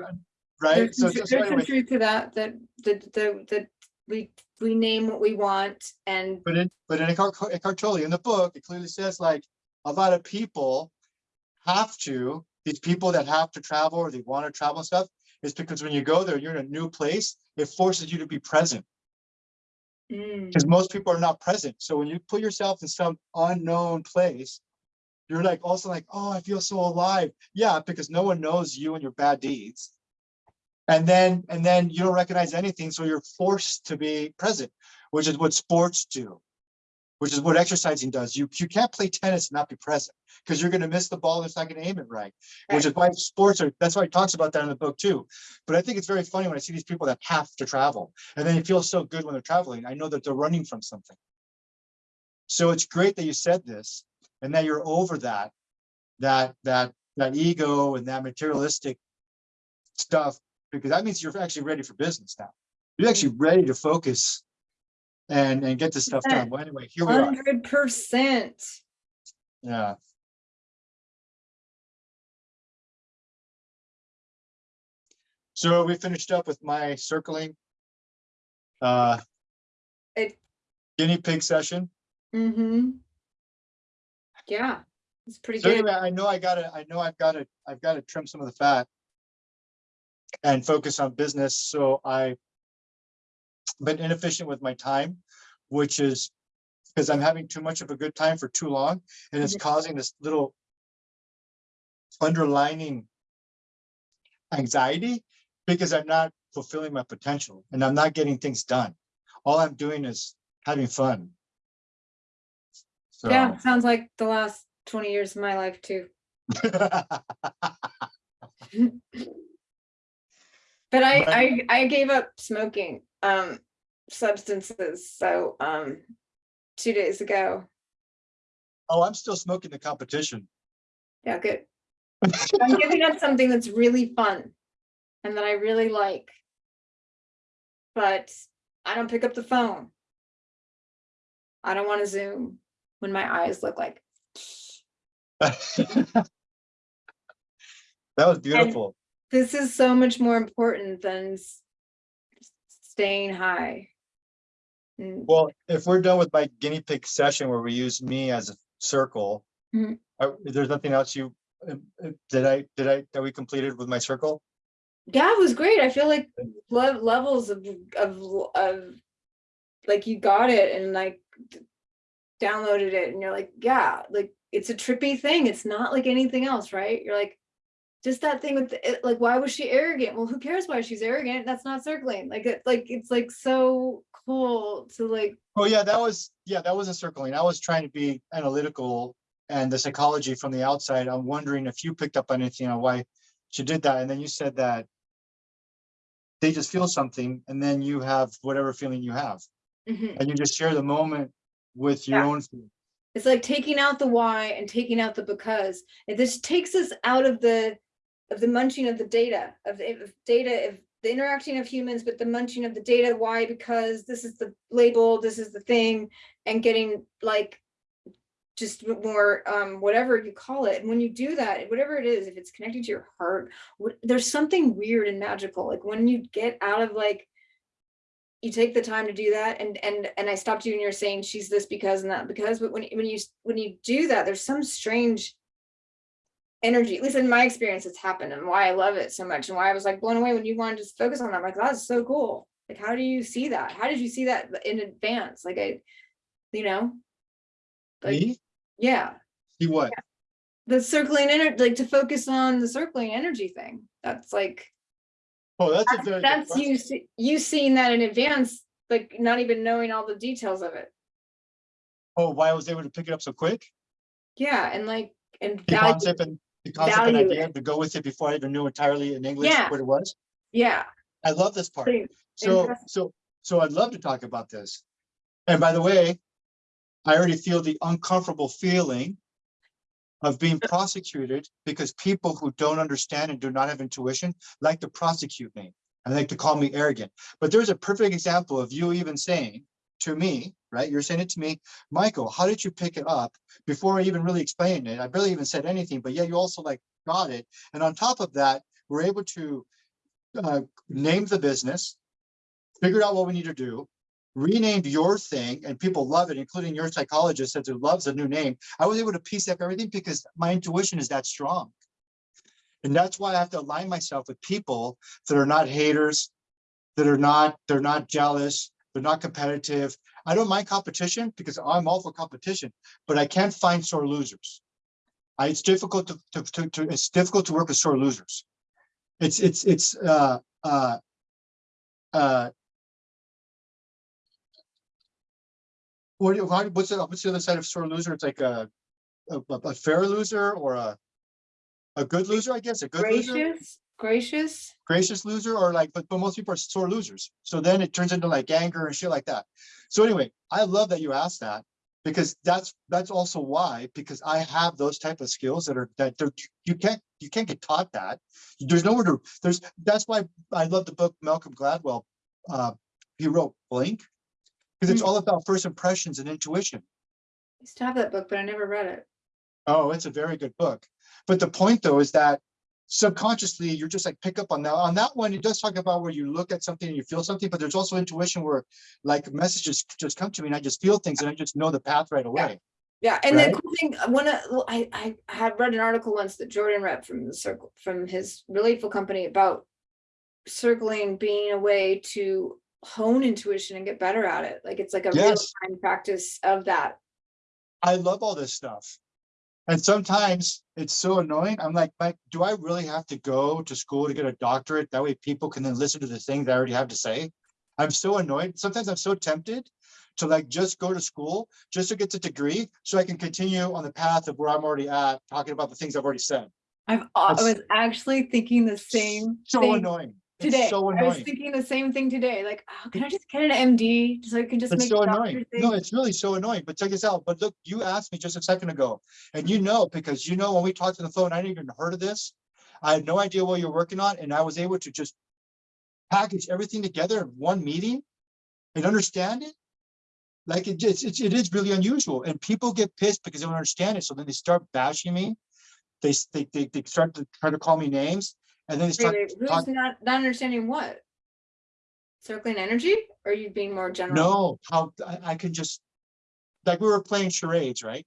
[SPEAKER 1] Right?
[SPEAKER 2] There's
[SPEAKER 1] So
[SPEAKER 2] some,
[SPEAKER 1] just so
[SPEAKER 2] there's some truth to that, that, that, that, that we, we name what we want and
[SPEAKER 1] But in, but in Eckhart, Eckhart Tolle, in the book, it clearly says like, a lot of people have to, these people that have to travel or they want to travel and stuff, is because when you go there, you're in a new place, it forces you to be present,
[SPEAKER 2] Mm,
[SPEAKER 1] because most people are not present. So when you put yourself in some unknown place, you're like also like, oh, I feel so alive. Yeah, because no one knows you and your bad deeds. And then, and then you don't recognize anything, so you're forced to be present, which is what sports do. Which is what exercising does. You, you can't play tennis and not be present, because you're gonna miss the ball, it's not gonna aim it right. Which is why sports are, that's why he talks about that in the book too. But I think it's very funny when I see these people that have to travel, and then it feels so good when they're traveling. I know that they're running from something. So it's great that you said this, and that you're over that, that, that, that ego and that materialistic stuff, because that means you're actually ready for business now. You're actually ready to focus and, and get this stuff done. Well, anyway, here we are.
[SPEAKER 2] Hundred percent.
[SPEAKER 1] Yeah. So we finished up with my circling. Uh.
[SPEAKER 2] It-
[SPEAKER 1] Guinea pig session.
[SPEAKER 2] Mm-hmm. Yeah, it's pretty
[SPEAKER 1] So
[SPEAKER 2] good.
[SPEAKER 1] anyway, I know I gotta, I know I've gotta, I've gotta trim some of the fat. And focus on business, so I've Been inefficient with my time, which is. Because I'm having too much of a good time for too long, and it's
[SPEAKER 2] Mhm.
[SPEAKER 1] causing this little. Underlining. Anxiety, because I'm not fulfilling my potential and I'm not getting things done. All I'm doing is having fun. So.
[SPEAKER 2] Yeah, sounds like the last twenty years of my life too. But I,
[SPEAKER 1] But-
[SPEAKER 2] I, I gave up smoking, um, substances, so, um, two days ago.
[SPEAKER 1] Oh, I'm still smoking the competition.
[SPEAKER 2] Yeah, good. I'm giving up something that's really fun and that I really like. But I don't pick up the phone. I don't want to Zoom when my eyes look like,
[SPEAKER 1] That was beautiful.
[SPEAKER 2] This is so much more important than staying high. Mm,
[SPEAKER 1] Well, if we're done with my guinea pig session where we use me as a circle.
[SPEAKER 2] Mhm.
[SPEAKER 1] uh, There's nothing else you, uh, uh, did I, did I, that we completed with my circle?
[SPEAKER 2] Yeah, it was great. I feel like le- levels of, of, of, like you got it and like downloaded it and you're like, yeah, like it's a trippy thing. It's not like anything else, right? You're like, just that thing with the- like, why was she arrogant? Well, who cares why she's arrogant? That's not circling. Like, it, like, it's like so cool to like,
[SPEAKER 1] Oh, yeah, that was, yeah, that wasn't circling. I was trying to be analytical and the psychology from the outside. I'm wondering if you picked up on anything on why she did that. And then you said that they just feel something and then you have whatever feeling you have
[SPEAKER 2] mhm.
[SPEAKER 1] and you just share the moment with your
[SPEAKER 2] Yeah.
[SPEAKER 1] own. feeling.
[SPEAKER 2] it's like taking out the why and taking out the because. It just takes us out of the, of the munching of the data, of the of data, of the interacting of humans, but the munching of the data, why, because this is the label, this is the thing, and getting like just more, um, whatever you call it. And when you do that, whatever it is, if it's connected to your heart, what, there's something weird and magical. Like when you get out of like, you take the time to do that and and and I stopped you and you're saying she's this because and that because but when when you when you do that there's some strange energy at least in my experience it's happened and why I love it so much and why I was like blown away when you wanted to just focus on that I'm like that's so cool. Like how do you see that? How did you see that in advance? Like I you know? Like
[SPEAKER 1] Me?
[SPEAKER 2] yeah.
[SPEAKER 1] See what?
[SPEAKER 2] the circling energy like to focus on the circling energy thing. That's like
[SPEAKER 1] Oh, that's a very. good
[SPEAKER 2] that's you see- you seeing that in advance like not even knowing all the details of it.
[SPEAKER 1] Oh, why I was able to pick it up so quick?
[SPEAKER 2] Yeah, and like, and
[SPEAKER 1] The concept and the concept and
[SPEAKER 2] value
[SPEAKER 1] idea to go with it before I even knew entirely in English
[SPEAKER 2] Yeah.
[SPEAKER 1] what it was.
[SPEAKER 2] yeah.
[SPEAKER 1] I love this part. So, so, so I'd love to talk about this. And by the way, I already feel the uncomfortable feeling of being prosecuted because people who don't understand and do not have intuition like to prosecute me and like to call me arrogant. But there's a perfect example of you even saying to me, right? You're saying it to me, Michael, how did you pick it up before I even really explained it? I barely even said anything, but yeah, you also like got it. And on top of that, we're able to uh, name the business, figured out what we need to do, renamed your thing, and people love it, including your psychologist says who loves a new name. I was able to piece up everything because my intuition is that strong. And that's why I have to align myself with people that are not haters, that are not, they're not jealous, they're not competitive. I don't mind competition because I'm all for competition, but I can't find sore losers. I, it's difficult to, to, to, to- it's difficult to work with sore losers. It's, it's, it's, uh, uh, uh, what, what's the, what's the other side of sore loser? It's like a, a, a fair loser or a, a good loser, I guess, a good loser,
[SPEAKER 2] Gracious, gracious.
[SPEAKER 1] loser, or like, but, but most people are sore losers. So then it turns into like anger and shit like that. So anyway, I love that you asked that because that's, that's also why, because I have those type of skills that are, that you can't, you can't get taught that. There's nowhere to, there's, that's why I love the book Malcolm Gladwell. Uh, he wrote Blink. Because it's
[SPEAKER 2] Mm.
[SPEAKER 1] all about first impressions and intuition.
[SPEAKER 2] I used to have that book, but I never read it.
[SPEAKER 1] Oh, it's a very good book. But the point though is that subconsciously you're just like pick up on that. On that one, it does talk about where you look at something and you feel something, but there's also intuition where like messages just come to me and I just feel things and I just know the path right away.
[SPEAKER 2] Yeah, yeah. and
[SPEAKER 1] Right.
[SPEAKER 2] the cool thing, uh, one, of- I, I had read an article once that Jordan read from the circle, from his Relateful company about circling being a way to hone intuition and get better at it. Like it's like a real time practice of that.
[SPEAKER 1] I love all this stuff. And sometimes it's so annoying. I'm like, Mike, do I really have to go to school to get a doctorate? That way people can then listen to the things I already have to say. I'm so annoyed. Sometimes I'm so tempted to like just go to school just to get the degree so I can continue on the path of where I'm already at, talking about the things I've already said.
[SPEAKER 2] I've, I was actually thinking the same
[SPEAKER 1] So
[SPEAKER 2] thing
[SPEAKER 1] annoying. It's
[SPEAKER 2] today.
[SPEAKER 1] so
[SPEAKER 2] I was thinking the same thing today, like, oh, can I just get an MD so I can just
[SPEAKER 1] It's
[SPEAKER 2] make
[SPEAKER 1] so annoying. No, it's really so annoying, but check this out. But look, you asked me just a second ago, and you know, because you know, when we talked on the phone, I didn't even heard of this. I had no idea what you're working on, and I was able to just package everything together in one meeting and understand it. Like it just, it's, it is really unusual, and people get pissed because they don't understand it, so then they start bashing me. They, they, they, they start to try to call me names, and then they
[SPEAKER 2] Wait, wait, Who's not, not understanding what? Circling energy, or are you being more general?
[SPEAKER 1] No, how, I, I can just, like, we were playing charades, right?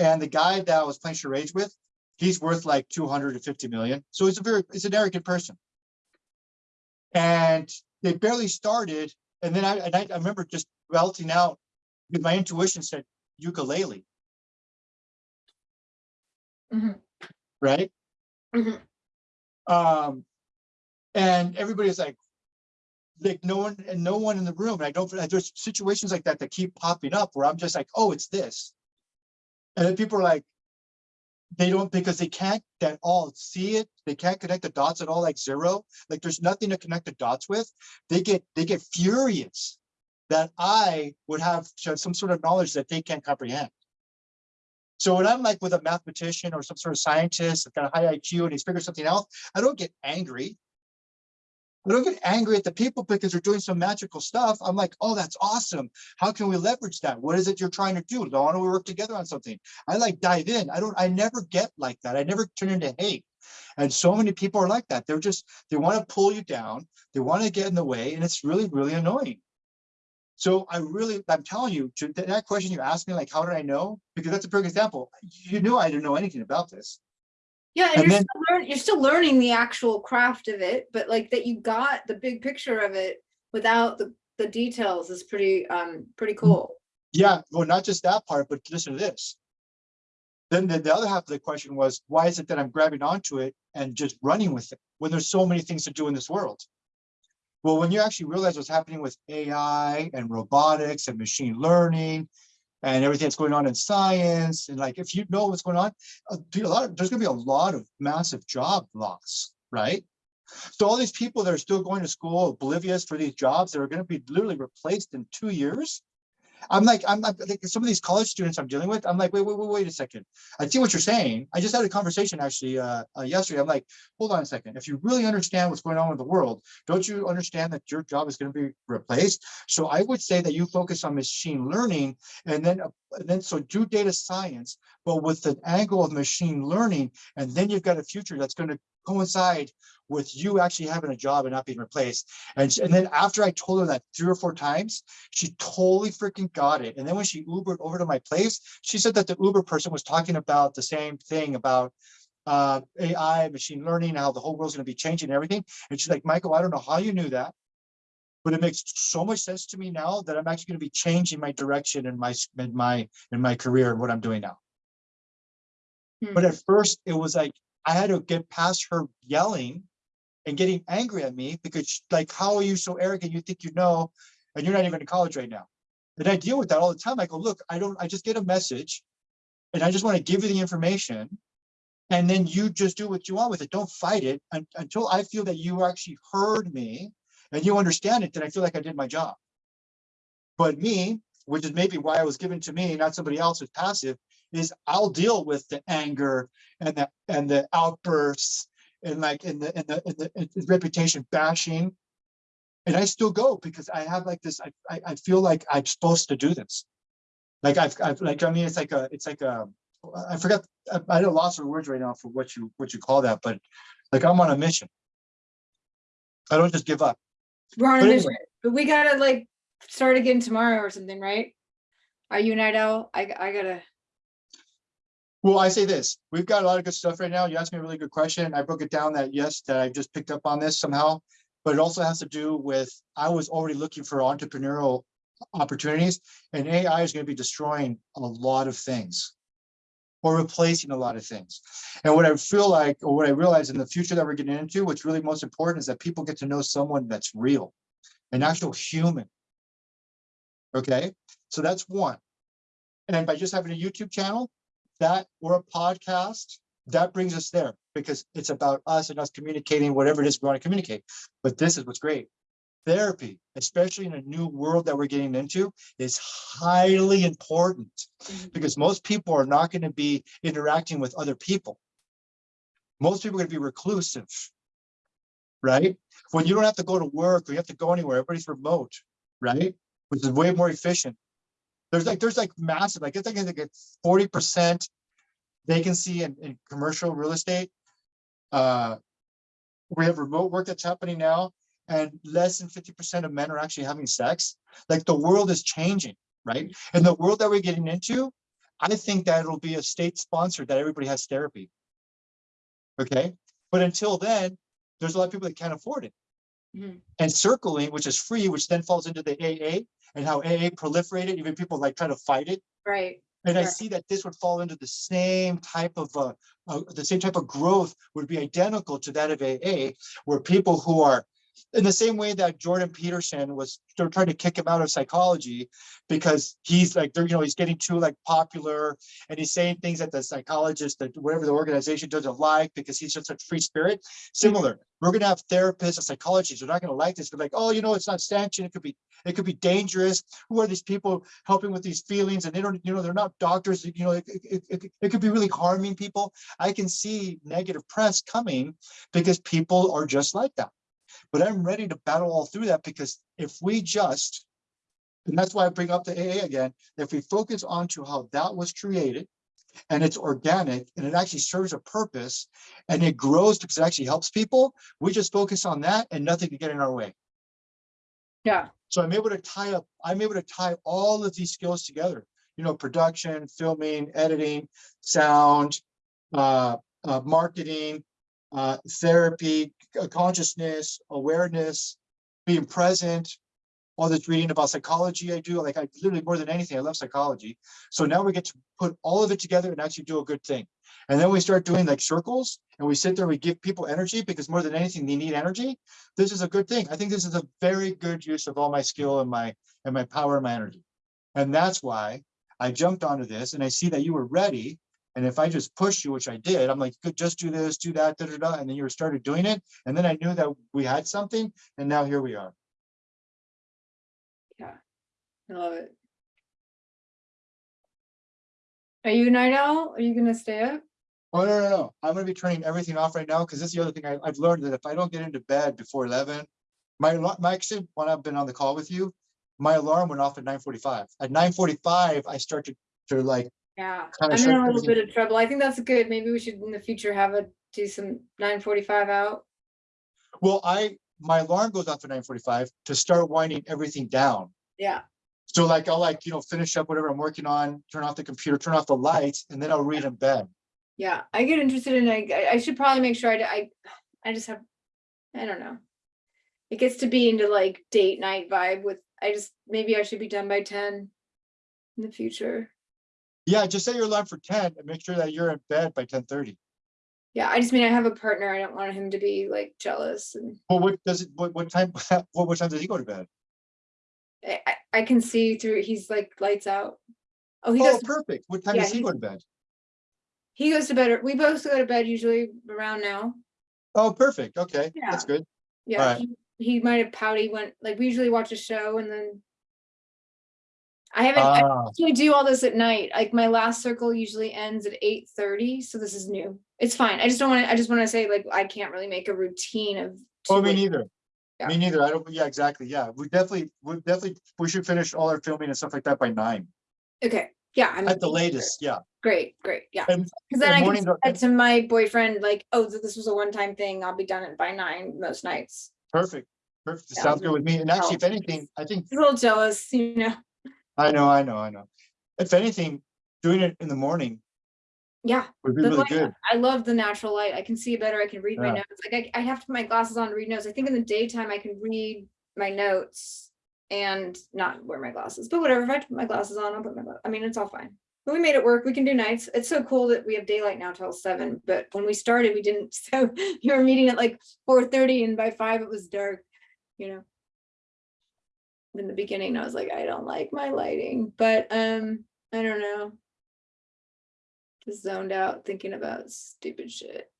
[SPEAKER 1] And the guy that I was playing charades with, he's worth like two hundred and fifty million, so he's a very, he's an arrogant person. And they barely started, and then I, and I, I remember just belting out, because my intuition said ukulele.
[SPEAKER 2] Mhm.
[SPEAKER 1] Right?
[SPEAKER 2] Mhm.
[SPEAKER 1] Um, and everybody's like, like no one and no one in the room. And I don't, there's situations like that that keep popping up where I'm just like, oh, it's this. And then people are like, they don't, because they can't at all see it. They can't connect the dots at all, like zero. Like there's nothing to connect the dots with. They get, they get furious that I would have some sort of knowledge that they can't comprehend. So when I'm like with a mathematician or some sort of scientist that's got a high IQ and he's figured something out, I don't get angry. I don't get angry at the people because they're doing some magical stuff. I'm like, oh, that's awesome. How can we leverage that? What is it you're trying to do? Why don't we work together on something? I like dive in. I don't, I never get like that. I never turn into hate. And so many people are like that. They're just, they want to pull you down. They want to get in the way. And it's really, really annoying. So I really, I'm telling you, to that question you asked me, like, how did I know? Because that's a perfect example. You knew I didn't know anything about this.
[SPEAKER 2] Yeah, and,
[SPEAKER 1] And
[SPEAKER 2] you're,
[SPEAKER 1] then-
[SPEAKER 2] still learn, you're still learning the actual craft of it, but like that you got the big picture of it without the, the details is pretty, um, pretty cool.
[SPEAKER 1] Yeah, well, not just that part, but listen to this. Then the, the other half of the question was, why is it that I'm grabbing onto it and just running with it when there's so many things to do in this world? Well, when you actually realize what's happening with AI and robotics and machine learning and everything that's going on in science, and like, if you know what's going on, uh, a, a lot of, there's gonna be a lot of massive job loss, right? So all these people that are still going to school oblivious for these jobs that are gonna be literally replaced in two years, I'm like, I'm, I'm like, some of these college students I'm dealing with, I'm like, wait, wait, wait, wait a second. I see what you're saying. I just had a conversation actually uh, uh, yesterday. I'm like, hold on a second. If you really understand what's going on with the world, don't you understand that your job is going to be replaced? So I would say that you focus on machine learning and then, uh, and then so do data science, but with an angle of machine learning, and then you've got a future that's going to coincide with you actually having a job and not being replaced. And, sh- and then after I told her that three or four times, she totally freaking got it. And then when she Ubered over to my place, she said that the Uber person was talking about the same thing about uh, AI, machine learning, how the whole world's gonna be changing and everything. And she's like, Michael, I don't know how you knew that. But it makes so much sense to me now that I'm actually gonna be changing my direction in my, in my, in my career and what I'm doing now.
[SPEAKER 2] Hmm.
[SPEAKER 1] But at first it was like, I had to get past her yelling and getting angry at me because sh- like, how are you so arrogant? You think you know, and you're not even in college right now. And I deal with that all the time. I go, look, I don't, I just get a message and I just want to give you the information. And then you just do what you want with it. Don't fight it un- until I feel that you actually heard me and you understand it, then I feel like I did my job. But me, which is maybe why I was given to me, not somebody else who's passive, is I'll deal with the anger and the, and the outbursts and like in the, in the, in the in the reputation bashing. And I still go because I have like this, I, I, I feel like I'm supposed to do this. Like I've, I've, like, I mean, it's like a, it's like a, I forgot, I, I lost for words right now for what you, what you call that, but like I'm on a mission. I don't just give up.
[SPEAKER 2] We're on a
[SPEAKER 1] But
[SPEAKER 2] mission,
[SPEAKER 1] anyway.
[SPEAKER 2] but we gotta like start again tomorrow or something, right? Are you night owl? I, I gotta,
[SPEAKER 1] Well, I say this, we've got a lot of good stuff right now. You asked me a really good question. I broke it down that yes, that I just picked up on this somehow. But it also has to do with, I was already looking for entrepreneurial opportunities and AI is going to be destroying a lot of things. Or replacing a lot of things. And what I feel like, or what I realize in the future that we're getting into, what's really most important is that people get to know someone that's real, an actual human. Okay, so that's one. And by just having a YouTube channel, that or a podcast, that brings us there because it's about us and us communicating whatever it is we want to communicate. But this is what's great. Therapy, especially in a new world that we're getting into, is highly important
[SPEAKER 2] Mhm.
[SPEAKER 1] because most people are not going to be interacting with other people. Most people are going to be reclusive. Right? When you don't have to go to work or you have to go anywhere, everybody's remote, right? Which is way more efficient. There's like, there's like massive, like, it's like, a forty percent vacancy in, in commercial real estate. Uh, we have remote work that's happening now and less than fifty percent of men are actually having sex. Like the world is changing, right? And the world that we're getting into, I think that it'll be a state sponsored that everybody has therapy. Okay, but until then, there's a lot of people that can't afford it.
[SPEAKER 2] Mhm.
[SPEAKER 1] And circling, which is free, which then falls into the AA and how AA proliferated, even people like try to fight it.
[SPEAKER 2] right,
[SPEAKER 1] And I see that this would fall into the same type of, uh, uh, the same type of growth would be identical to that of AA, where people who are in the same way that Jordan Peterson was, they're trying to kick him out of psychology because he's like, they're, you know, he's getting too like popular and he's saying things that the psychologist, that whatever the organization doesn't like because he's just a free spirit. Similar, we're gonna have therapists and psychologists, they're not gonna like this, but like, oh, you know, it's not sanctioned, it could be, it could be dangerous. Who are these people helping with these feelings? And they don't, you know, they're not doctors, you know, it, it, it, it could be really harming people. I can see negative press coming because people are just like that. But I'm ready to battle all through that because if we just, and that's why I bring up the AA again, if we focus onto how that was created and it's organic and it actually serves a purpose and it grows because it actually helps people, we just focus on that and nothing can get in our way.
[SPEAKER 2] Yeah,
[SPEAKER 1] So I'm able to tie up, I'm able to tie all of these skills together, you know, production, filming, editing, sound, uh, uh, marketing, uh, therapy, consciousness, awareness, being present, all this reading about psychology I do, like I literally more than anything, I love psychology. So now we get to put all of it together and actually do a good thing. And then we start doing like circles and we sit there, we give people energy because more than anything, they need energy. This is a good thing. I think this is a very good use of all my skill and my, and my power and my energy. And that's why I jumped onto this and I see that you were ready. And if I just push you, which I did, I'm like, just do this, do that, da, da, da, and then you started doing it. And then I knew that we had something and now here we are.
[SPEAKER 2] Yeah, I love it. Are you night owl? Are you gonna stay up?
[SPEAKER 1] Oh, no, no, no. I'm gonna be turning everything off right now because this is the other thing I, I've learned that if I don't get into bed before eleven, my, alar- my, actually, when I've been on the call with you, my alarm went off at nine forty-five. At nine forty-five, I start to, to like,
[SPEAKER 2] Yeah, I'm in a little bit of trouble. I think that's good. Maybe we should in the future have a, do some nine forty-five out.
[SPEAKER 1] well, I, my alarm goes off at nine forty-five to start winding everything down.
[SPEAKER 2] Yeah,
[SPEAKER 1] So like, I'll like, you know, finish up whatever I'm working on, turn off the computer, turn off the lights, and then I'll read in bed.
[SPEAKER 2] yeah. I get interested in, I, I- should probably make sure I I, I just have, I don't know. It gets to be into like date night vibe with, I just, maybe I should be done by ten in the future.
[SPEAKER 1] Yeah, just set your alarm for ten and make sure that you're in bed by ten thirty.
[SPEAKER 2] Yeah, I just mean, I have a partner. I don't want him to be like jealous and
[SPEAKER 1] Well, what does it, what, what time, what, what time does he go to bed?
[SPEAKER 2] I, I, can see through, he's like lights out. Oh, he
[SPEAKER 1] Oh,
[SPEAKER 2] goes,
[SPEAKER 1] perfect. What time
[SPEAKER 2] yeah,
[SPEAKER 1] does he
[SPEAKER 2] he's-
[SPEAKER 1] go to bed?
[SPEAKER 2] he goes to bed, we both go to bed usually around now.
[SPEAKER 1] Oh, perfect. Okay,
[SPEAKER 2] Yeah.
[SPEAKER 1] that's good.
[SPEAKER 2] Yeah, he, he might have pouty went, like, we usually watch a show and then. I haven't, I
[SPEAKER 1] Ah,
[SPEAKER 2] usually do all this at night, like my last circle usually ends at eight thirty, so this is new. It's fine, I just don't wanna, I just wanna say like, I can't really make a routine of.
[SPEAKER 1] oh, me neither.
[SPEAKER 2] Yeah.
[SPEAKER 1] Me neither. I don't, yeah, exactly. Yeah, we definitely, we definitely, we should finish all our filming and stuff like that by nine
[SPEAKER 2] Okay, yeah, I'm.
[SPEAKER 1] at the latest. Yeah.
[SPEAKER 2] Great, great, yeah, cause then I can say to my boyfriend, like, oh, th- this was a one-time thing, I'll be done it by nine most nights.
[SPEAKER 1] Perfect. Perfect.
[SPEAKER 2] Yeah.
[SPEAKER 1] Sounds good with me. And actually, if anything, I think,
[SPEAKER 2] He's a little jealous, you know,
[SPEAKER 1] I know, I know, I know. If anything, doing it in the morning
[SPEAKER 2] yeah.
[SPEAKER 1] would be really good.
[SPEAKER 2] I love the natural light. I can see better. I can read my notes. Like I, I have to put my glasses on to read notes. I think in the daytime I can read my notes and not wear my glasses. But whatever, if I put my glasses on, I'll put my, I mean, it's all fine. But we made it work. We can do nights. It's so cool that we have daylight now till seven, but when we started, we didn't. So you were meeting at like four thirty and by five it was dark, you know. In the beginning, I was like, I don't like my lighting, but um, I don't know. Just zoned out thinking about stupid shit.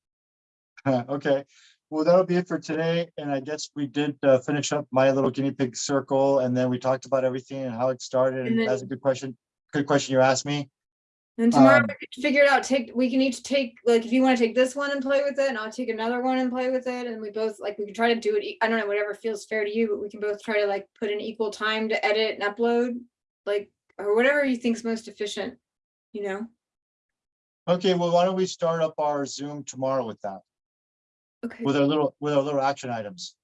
[SPEAKER 1] Okay, well, that'll be it for today. And I guess we did uh, finish up my little guinea pig circle and then we talked about everything and how it started.
[SPEAKER 2] And
[SPEAKER 1] And that's a good question. Good question you asked me.
[SPEAKER 2] And tomorrow
[SPEAKER 1] Um,
[SPEAKER 2] we can figure it out, take, we can each take, like, if you wanna take this one and play with it, and I'll take another one and play with it, and we both, like, we can try to do it, I don't know, whatever feels fair to you, but we can both try to like put an equal time to edit and upload. Like, or whatever you think's most efficient, you know?
[SPEAKER 1] Okay, well, why don't we start up our Zoom tomorrow with that,
[SPEAKER 2] Okay,
[SPEAKER 1] with our little, with our little action items?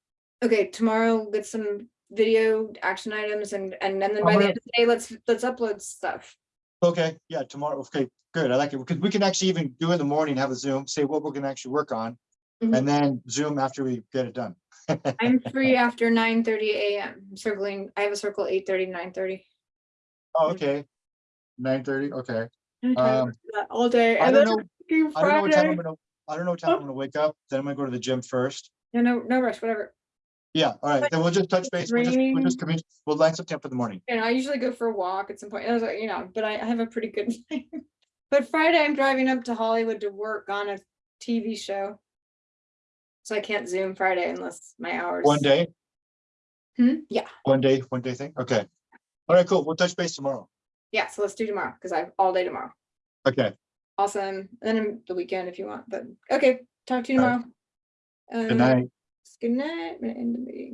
[SPEAKER 2] okay, tomorrow we'll get some video action items and, and and
[SPEAKER 1] then
[SPEAKER 2] by the end of the day, let's, let's upload stuff.
[SPEAKER 1] Okay, yeah, tomorrow. Okay, good. I like it. Because we can actually even do it in the morning, have a Zoom, say what we're gonna actually work on.
[SPEAKER 2] Mhm.
[SPEAKER 1] And then Zoom after we get it done.
[SPEAKER 2] I'm free after nine thirty AM, I'm circling, I have a circle eight thirty, nine thirty.
[SPEAKER 1] Oh, okay. Nine thirty, okay.
[SPEAKER 2] I'm trying to
[SPEAKER 1] Um,
[SPEAKER 2] all day.
[SPEAKER 1] I don't know, I don't know what time I'm gonna, I don't know what time I'm gonna wake up, then I'm gonna go to the gym first.
[SPEAKER 2] Yeah, no, no rush, whatever.
[SPEAKER 1] Yeah, all right, then we'll just touch base. We'll just, we'll just we'll line something up in the morning.
[SPEAKER 2] And I usually go for a walk at some point, I was like, you know, but I I have a pretty good. plan. But Friday, I'm driving up to Hollywood to work on a TV show. So I can't Zoom Friday unless my hours.
[SPEAKER 1] One day,
[SPEAKER 2] Hmm, yeah,
[SPEAKER 1] one day, one day thing, okay. All right, cool, we'll touch base tomorrow.
[SPEAKER 2] yeah, so let's do tomorrow, because I have all day tomorrow.
[SPEAKER 1] Okay,
[SPEAKER 2] Awesome, and then the weekend if you want, but, okay, talk to you tomorrow.
[SPEAKER 1] good
[SPEAKER 2] Um,
[SPEAKER 1] night.
[SPEAKER 2] Good night, I'm gonna end the meeting.